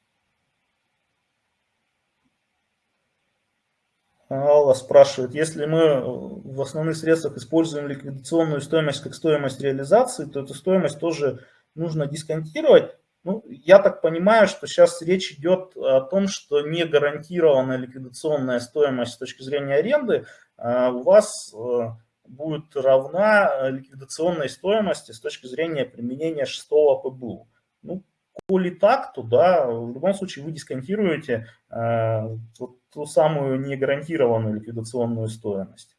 Алла спрашивает, если мы э, в основных средствах используем ликвидационную стоимость как стоимость реализации, то эту стоимость тоже нужно дисконтировать. Ну, я так понимаю, что сейчас речь идет о том, что не гарантированная ликвидационная стоимость с точки зрения аренды а у вас будет равна э, ликвидационной стоимости с точки зрения применения шестого ПБУ. Ну, коли так, то да, в любом случае вы дисконтируете э, вот ту самую негарантированную ликвидационную стоимость.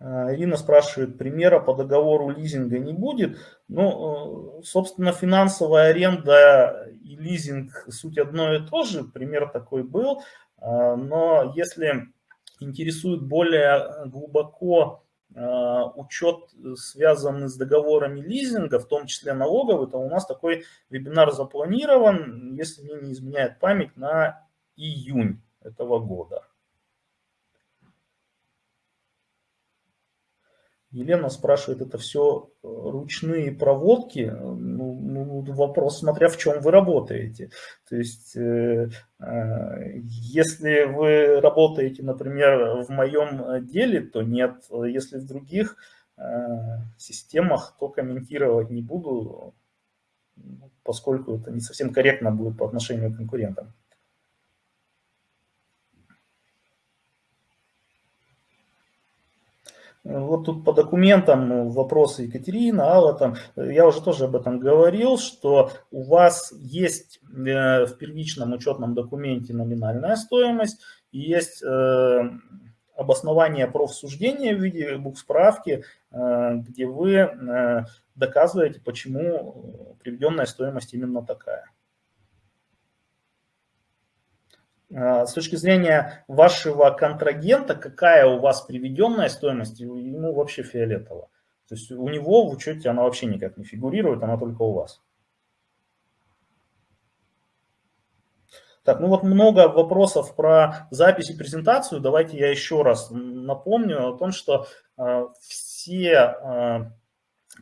Э, Ирина спрашивает, примера по договору лизинга не будет. Ну, э, собственно, финансовая аренда и лизинг суть одно и то же, пример такой был. Но если интересует более э, глубоко э, учет, связанный с договорами лизинга, в том числе налоговый, то у нас такой вебинар запланирован, если мне не изменяет память, на июнь этого года. Елена спрашивает, это все э, ручные проводки? Ну, ну, вопрос, смотря в чем вы работаете. То есть, э, э, если вы работаете, например, в моем деле, то нет. Если в других э, системах, то комментировать не буду, поскольку это не совсем корректно будет по отношению к конкурентам. Вот тут по документам ну, вопросы Екатерина, Алла, там, я уже тоже об этом говорил, что у вас есть э, в первичном учетном документе номинальная стоимость, есть э, обоснование профсуждения в виде буксправки, э, где вы доказываете, почему приведенная стоимость именно такая. А, с точки зрения вашего контрагента, какая у вас приведенная стоимость, ему вообще фиолетово. То есть у него в учете она вообще никак не фигурирует, она только у вас. Так, ну вот много вопросов про запись и презентацию. Давайте я еще раз напомню о том, что э, все э,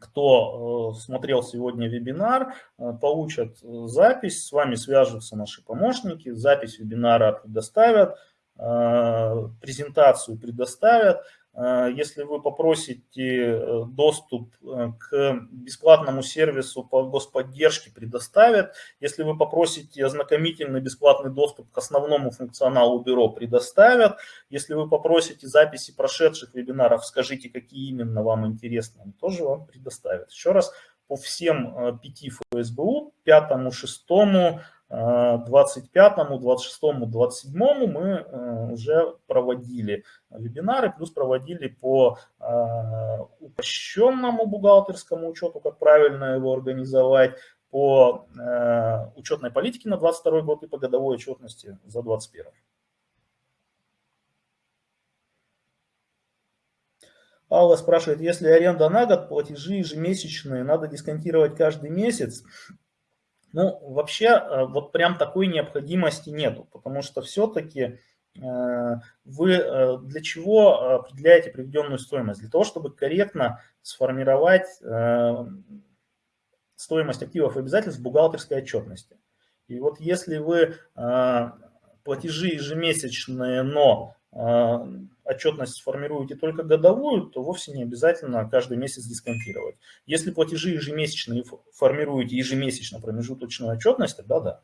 кто э, смотрел сегодня вебинар, э, получат э, запись, с вами свяжутся наши помощники, запись вебинара предоставят, презентацию предоставят. Э, если вы попросите э, доступ э, к бесплатному сервису по господдержке, предоставят. Если вы попросите ознакомительный бесплатный доступ к основному функционалу бюро, предоставят. Если вы попросите записи прошедших вебинаров, скажите, какие именно вам интересны, тоже вам предоставят. Еще раз, по всем пяти ФСБУ, пятому, шестому, 25, 26, 27 мы э, уже проводили вебинары, плюс проводили по э, упрощенному бухгалтерскому учету, как правильно его организовать, по э, учетной политике на 22 год и по годовой отчетности за 21. Алла спрашивает, если аренда на год, платежи ежемесячные, надо дисконтировать каждый месяц. Ну, вообще, э, вот прям такой необходимости нету, потому что все-таки э, вы э, для чего определяете приведенную стоимость? Для того, чтобы корректно сформировать стоимость активов и обязательств в бухгалтерской отчетности. И вот если вы платежи ежемесячные, но отчетность формируете только годовую, то вовсе не обязательно каждый месяц дисконтировать. Если платежи ежемесячные формируете ежемесячно промежуточную отчетность, тогда да.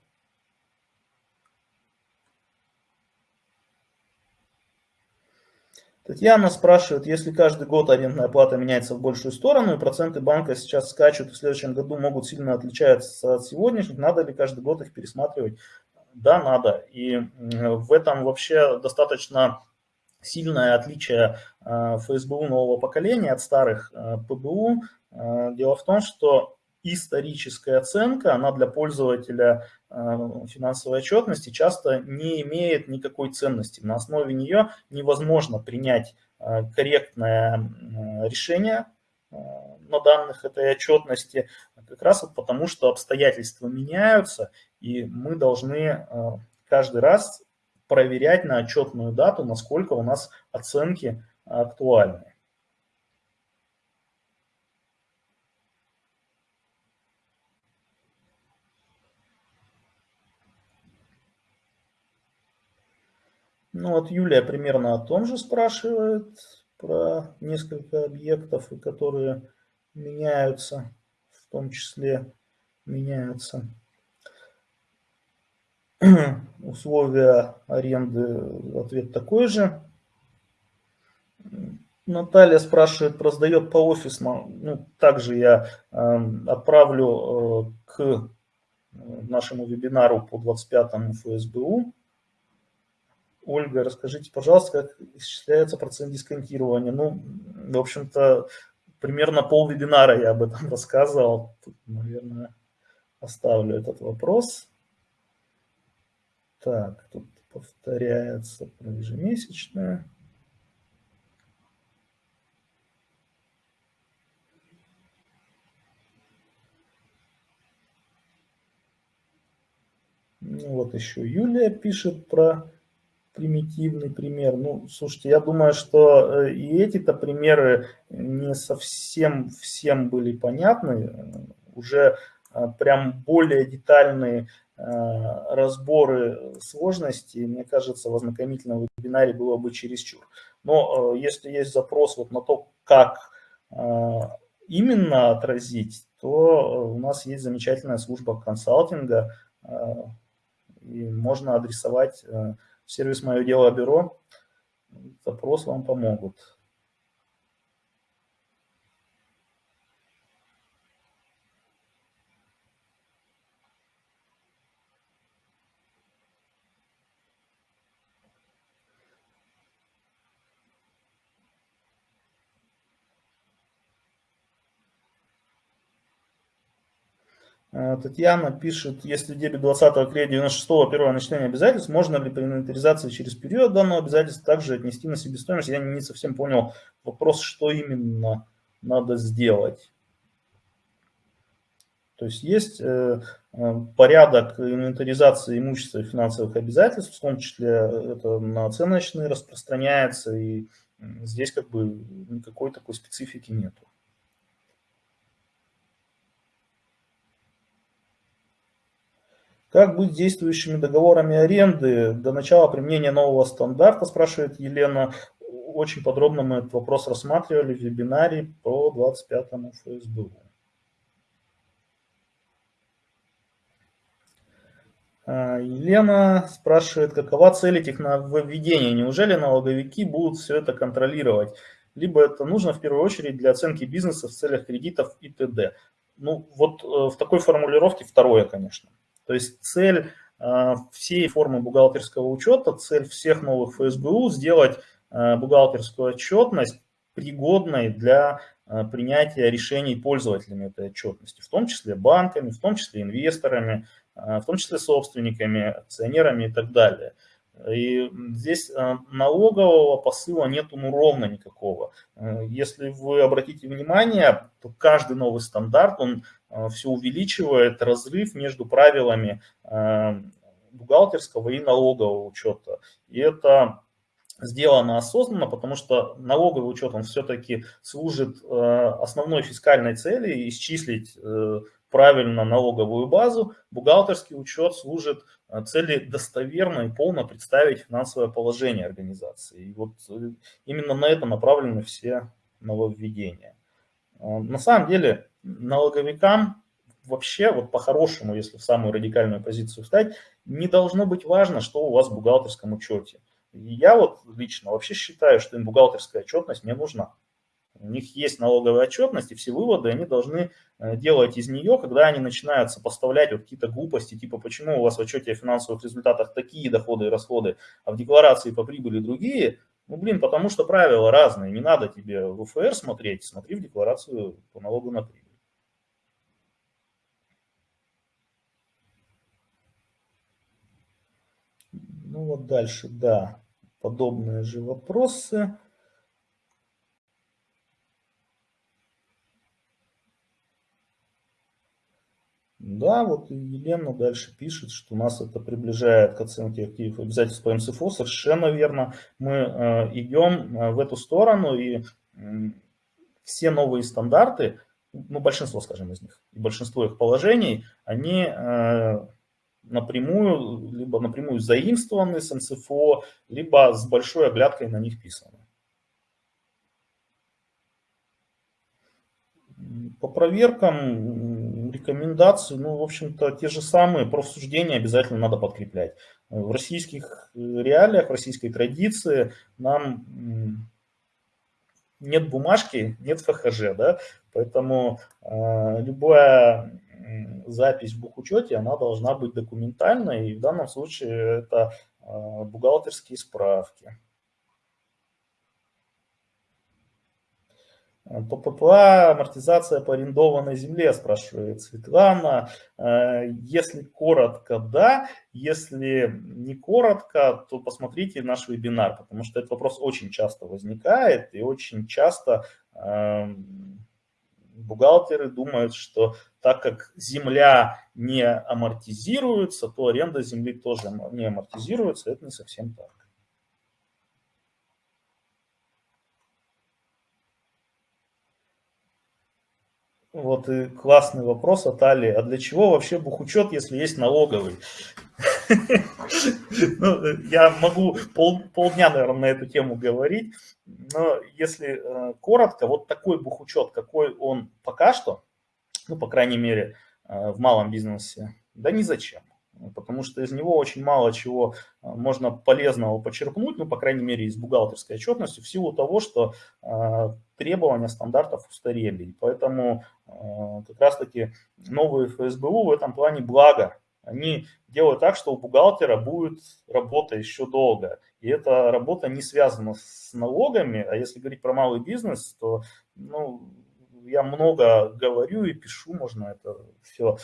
Татьяна спрашивает, если каждый год арендная плата меняется в большую сторону, и проценты банка сейчас скачут, и в следующем году могут сильно отличаться от сегодняшних, надо ли каждый год их пересматривать? Да, надо. И в этом вообще достаточно сильное отличие э, ФСБУ нового поколения от старых э, ПБУ. Э, дело в том, что историческая оценка, она для пользователя финансовой отчетности часто не имеет никакой ценности. На основе нее невозможно принять корректное решение на данных этой отчетности, как раз вот потому, что обстоятельства меняются, и мы должны каждый раз проверять на отчетную дату, насколько у нас оценки актуальны. Ну вот Юлия примерно о том же спрашивает, про несколько объектов, которые меняются, в том числе меняются. условия аренды, ответ такой же. Наталья спрашивает, продает по офисно. Ну, также я э, отправлю э, к нашему вебинару по 25 ФСБУ. Ольга, расскажите, пожалуйста, как исчисляется процент дисконтирования. Ну, в общем-то, примерно пол вебинара я об этом рассказывал. Тут, наверное, оставлю этот вопрос. Так, тут повторяется про ежемесячное. Ну, вот еще Юлия пишет про примитивный пример. Ну, слушайте, я думаю, что э, и эти-то примеры не совсем всем были понятны. Уже прям более детальные Э, разборы сложностей, мне кажется, в ознакомительном вебинаре было бы чересчур. Но э, если есть запрос вот на то, как э, именно отразить, то у нас есть замечательная служба консалтинга, и можно адресовать сервис «Мое дело бюро», запрос вам помогут. Татьяна пишет, если дебет 20 апреля 96 первого начисления обязательств, можно ли при инвентаризации через период данного обязательства также отнести на себестоимость? Я не совсем понял вопрос, что именно надо сделать. То есть есть э, э, порядок инвентаризации имущества и финансовых обязательств, в том числе это на оценочные распространяется, и здесь как бы никакой такой специфики нету. Как быть с действующими договорами аренды до начала применения нового стандарта, спрашивает Елена. Очень подробно мы этот вопрос рассматривали в вебинаре по 25 ФСБУ. А, Елена спрашивает, какова цель этих нововведений? Неужели налоговики будут все это контролировать? Либо это нужно в первую очередь для оценки бизнеса в целях кредитов и т.д. Ну, вот э, в такой формулировке второе, конечно. То есть цель э, всей формы бухгалтерского учета, цель всех новых ФСБУ сделать э, бухгалтерскую отчетность пригодной для э, принятия решений пользователями этой отчетности, в том числе банками, в том числе инвесторами, в том числе собственниками, акционерами и так далее. И здесь налогового посыла нету ну ровно никакого. Если вы обратите внимание, то каждый новый стандарт, он Э, все увеличивает разрыв между правилами э, бухгалтерского и налогового учета. И это сделано осознанно, потому что налоговый учет, он все-таки служит э, основной фискальной цели, исчислить правильно налоговую базу, бухгалтерский учет служит цели достоверно и полно представить финансовое положение организации. И вот именно на это направлены все нововведения. На самом деле налоговикам вообще, вот по-хорошему, если в самую радикальную позицию встать, не должно быть важно, что у вас в бухгалтерском учете. я вот лично вообще считаю, что им бухгалтерская отчетность не нужна. У них есть налоговая отчетность, и все выводы они должны э, делать из нее, когда они начинают сопоставлять вот какие-то глупости, типа почему у вас в отчете о финансовых результатах такие доходы и расходы, а в декларации по прибыли другие. Ну, блин, потому что правила разные, не надо тебе в УФР смотреть, смотри в декларацию по налогу на прибыль. Ну вот дальше, да, подобные же вопросы. Да, вот Елена дальше пишет, что нас это приближает к оценке активов обязательств по МСФО. Совершенно верно. Мы э, идем э, в эту сторону, и все новые стандарты, ну, большинство, скажем, из них, большинство их положений, они э, напрямую, либо напрямую заимствованы с НСФО, либо с большой оглядкой на них писаны. По проверкам, рекомендации, ну, в общем-то, те же самые, профсуждения обязательно надо подкреплять. В российских реалиях, в российской традиции нам нет бумажки, нет ФХЖ, да, поэтому э, любая запись в бухучете, она должна быть документальной, и в данном случае это а, бухгалтерские справки. ПППА, амортизация по арендованной земле, спрашивает Светлана. А, если коротко, да. Если не коротко, то посмотрите наш вебинар, потому что этот вопрос очень часто возникает и очень часто бухгалтеры думают, что так как земля не амортизируется, то аренда земли тоже не амортизируется. Это не совсем так. Вот и классный вопрос от Али. А для чего вообще бухучет, если есть налоговый? Ну, я могу пол, полдня, наверное, на эту тему говорить, но если э, коротко, вот такой бухучет, какой он пока что, ну, по крайней мере, э, в малом бизнесе, да ни зачем. Потому что из него очень мало чего э, можно полезного почерпнуть, ну, по крайней мере, из бухгалтерской отчетности, в силу того, что э, требования стандартов устарели. И поэтому э, как раз-таки новые ФСБУ в этом плане благо они делают так, что у бухгалтера будет работа еще долго. И эта работа не связана с налогами, а если говорить про малый бизнес, то ну, я много говорю и пишу, можно это все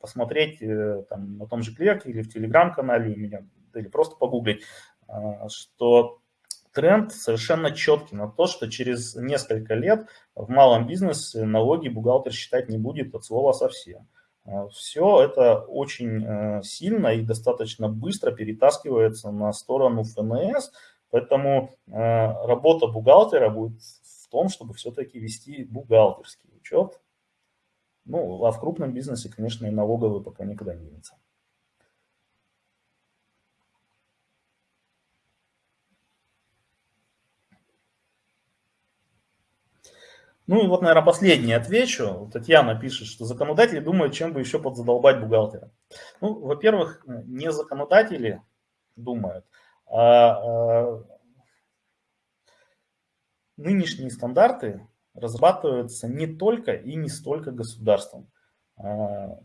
посмотреть там, на том же клерке или в телеграм-канале у меня, или просто погуглить, что тренд совершенно четкий на то, что через несколько лет в малом бизнесе налоги бухгалтер считать не будет от слова совсем. А, Все это очень э, сильно и достаточно быстро перетаскивается на сторону ФНС, поэтому э, работа бухгалтера будет в том, чтобы все-таки вести бухгалтерский учет. Ну, а в крупном бизнесе, конечно, и налоговый пока никуда не денется. Ну и вот, наверное, последний отвечу. Татьяна пишет, что законодатели думают, чем бы еще подзадолбать бухгалтера. Ну, во-первых, не законодатели думают, а, а нынешние стандарты разрабатываются не только и не столько государством. А,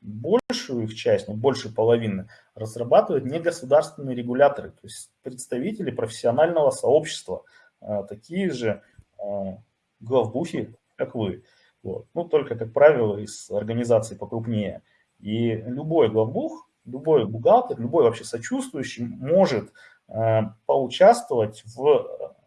большую их часть, ну, больше половины, разрабатывают негосударственные регуляторы, то есть представители профессионального сообщества, а, такие же главбухи, как вы. Вот. Ну, только, как правило, из организаций покрупнее. И любой главбух, любой бухгалтер, любой вообще сочувствующий может поучаствовать в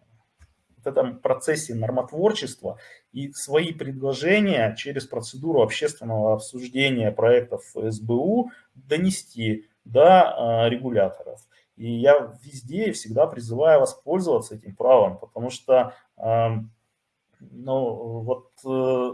вот этом процессе нормотворчества и свои предложения через процедуру общественного обсуждения проектов СБУ донести до э, регуляторов. И я везде и всегда призываю воспользоваться этим правом, потому что ну, вот э,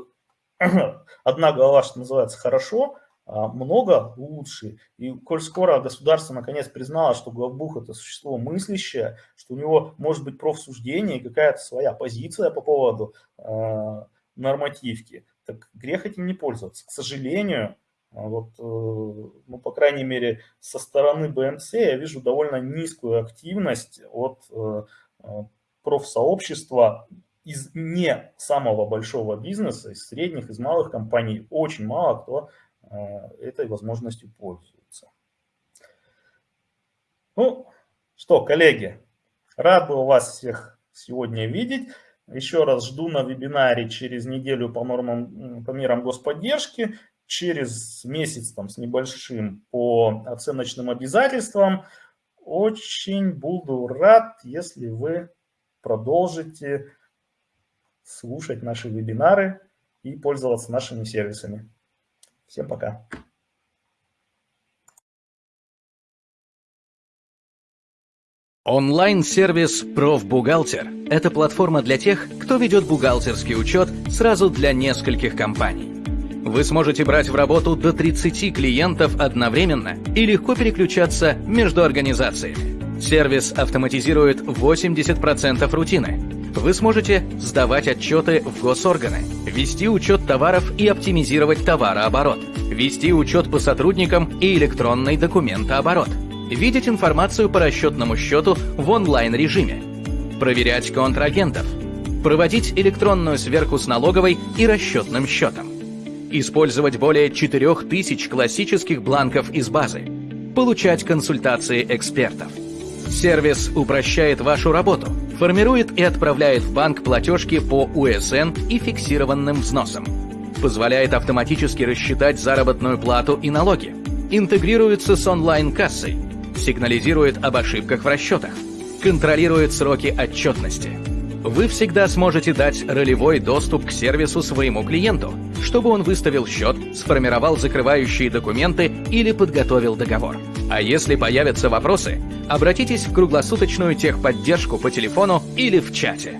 одна голова, что называется, хорошо, а много лучше. И коль скоро государство наконец признало, что главбух это существо мыслящее, что у него может быть профсуждение и какая-то своя позиция по поводу э, нормативки, так грех этим не пользоваться. К сожалению, вот, э, ну, по крайней мере, со стороны БМЦ я вижу довольно низкую активность от э, профсообщества из не самого большого бизнеса, из средних, из малых компаний, очень мало кто этой возможностью пользуется. Ну что, коллеги, рад был вас всех сегодня видеть. Еще раз жду на вебинаре через неделю по нормам, по мерам господдержки, через месяц там с небольшим по оценочным обязательствам. Очень буду рад, если вы продолжите слушать наши вебинары и пользоваться нашими сервисами. Всем пока. Онлайн-сервис «Профбухгалтер» – это платформа для тех, кто ведет бухгалтерский учет сразу для нескольких компаний. Вы сможете брать в работу до 30 клиентов одновременно и легко переключаться между организациями. Сервис автоматизирует 80% рутины, вы сможете сдавать отчеты в госорганы, вести учет товаров и оптимизировать товарооборот, вести учет по сотрудникам и электронный документооборот, видеть информацию по расчетному счету в онлайн-режиме, проверять контрагентов, проводить электронную сверку с налоговой и расчетным счетом, использовать более 4000 классических бланков из базы, получать консультации экспертов. Сервис упрощает вашу работу – формирует и отправляет в банк платежки по УСН и фиксированным взносам, позволяет автоматически рассчитать заработную плату и налоги, интегрируется с онлайн-кассой, сигнализирует об ошибках в расчетах, контролирует сроки отчетности. Вы всегда сможете дать ролевой доступ к сервису своему клиенту, чтобы он выставил счет, сформировал закрывающие документы или подготовил договор. А если появятся вопросы, обратитесь в круглосуточную техподдержку по телефону или в чате.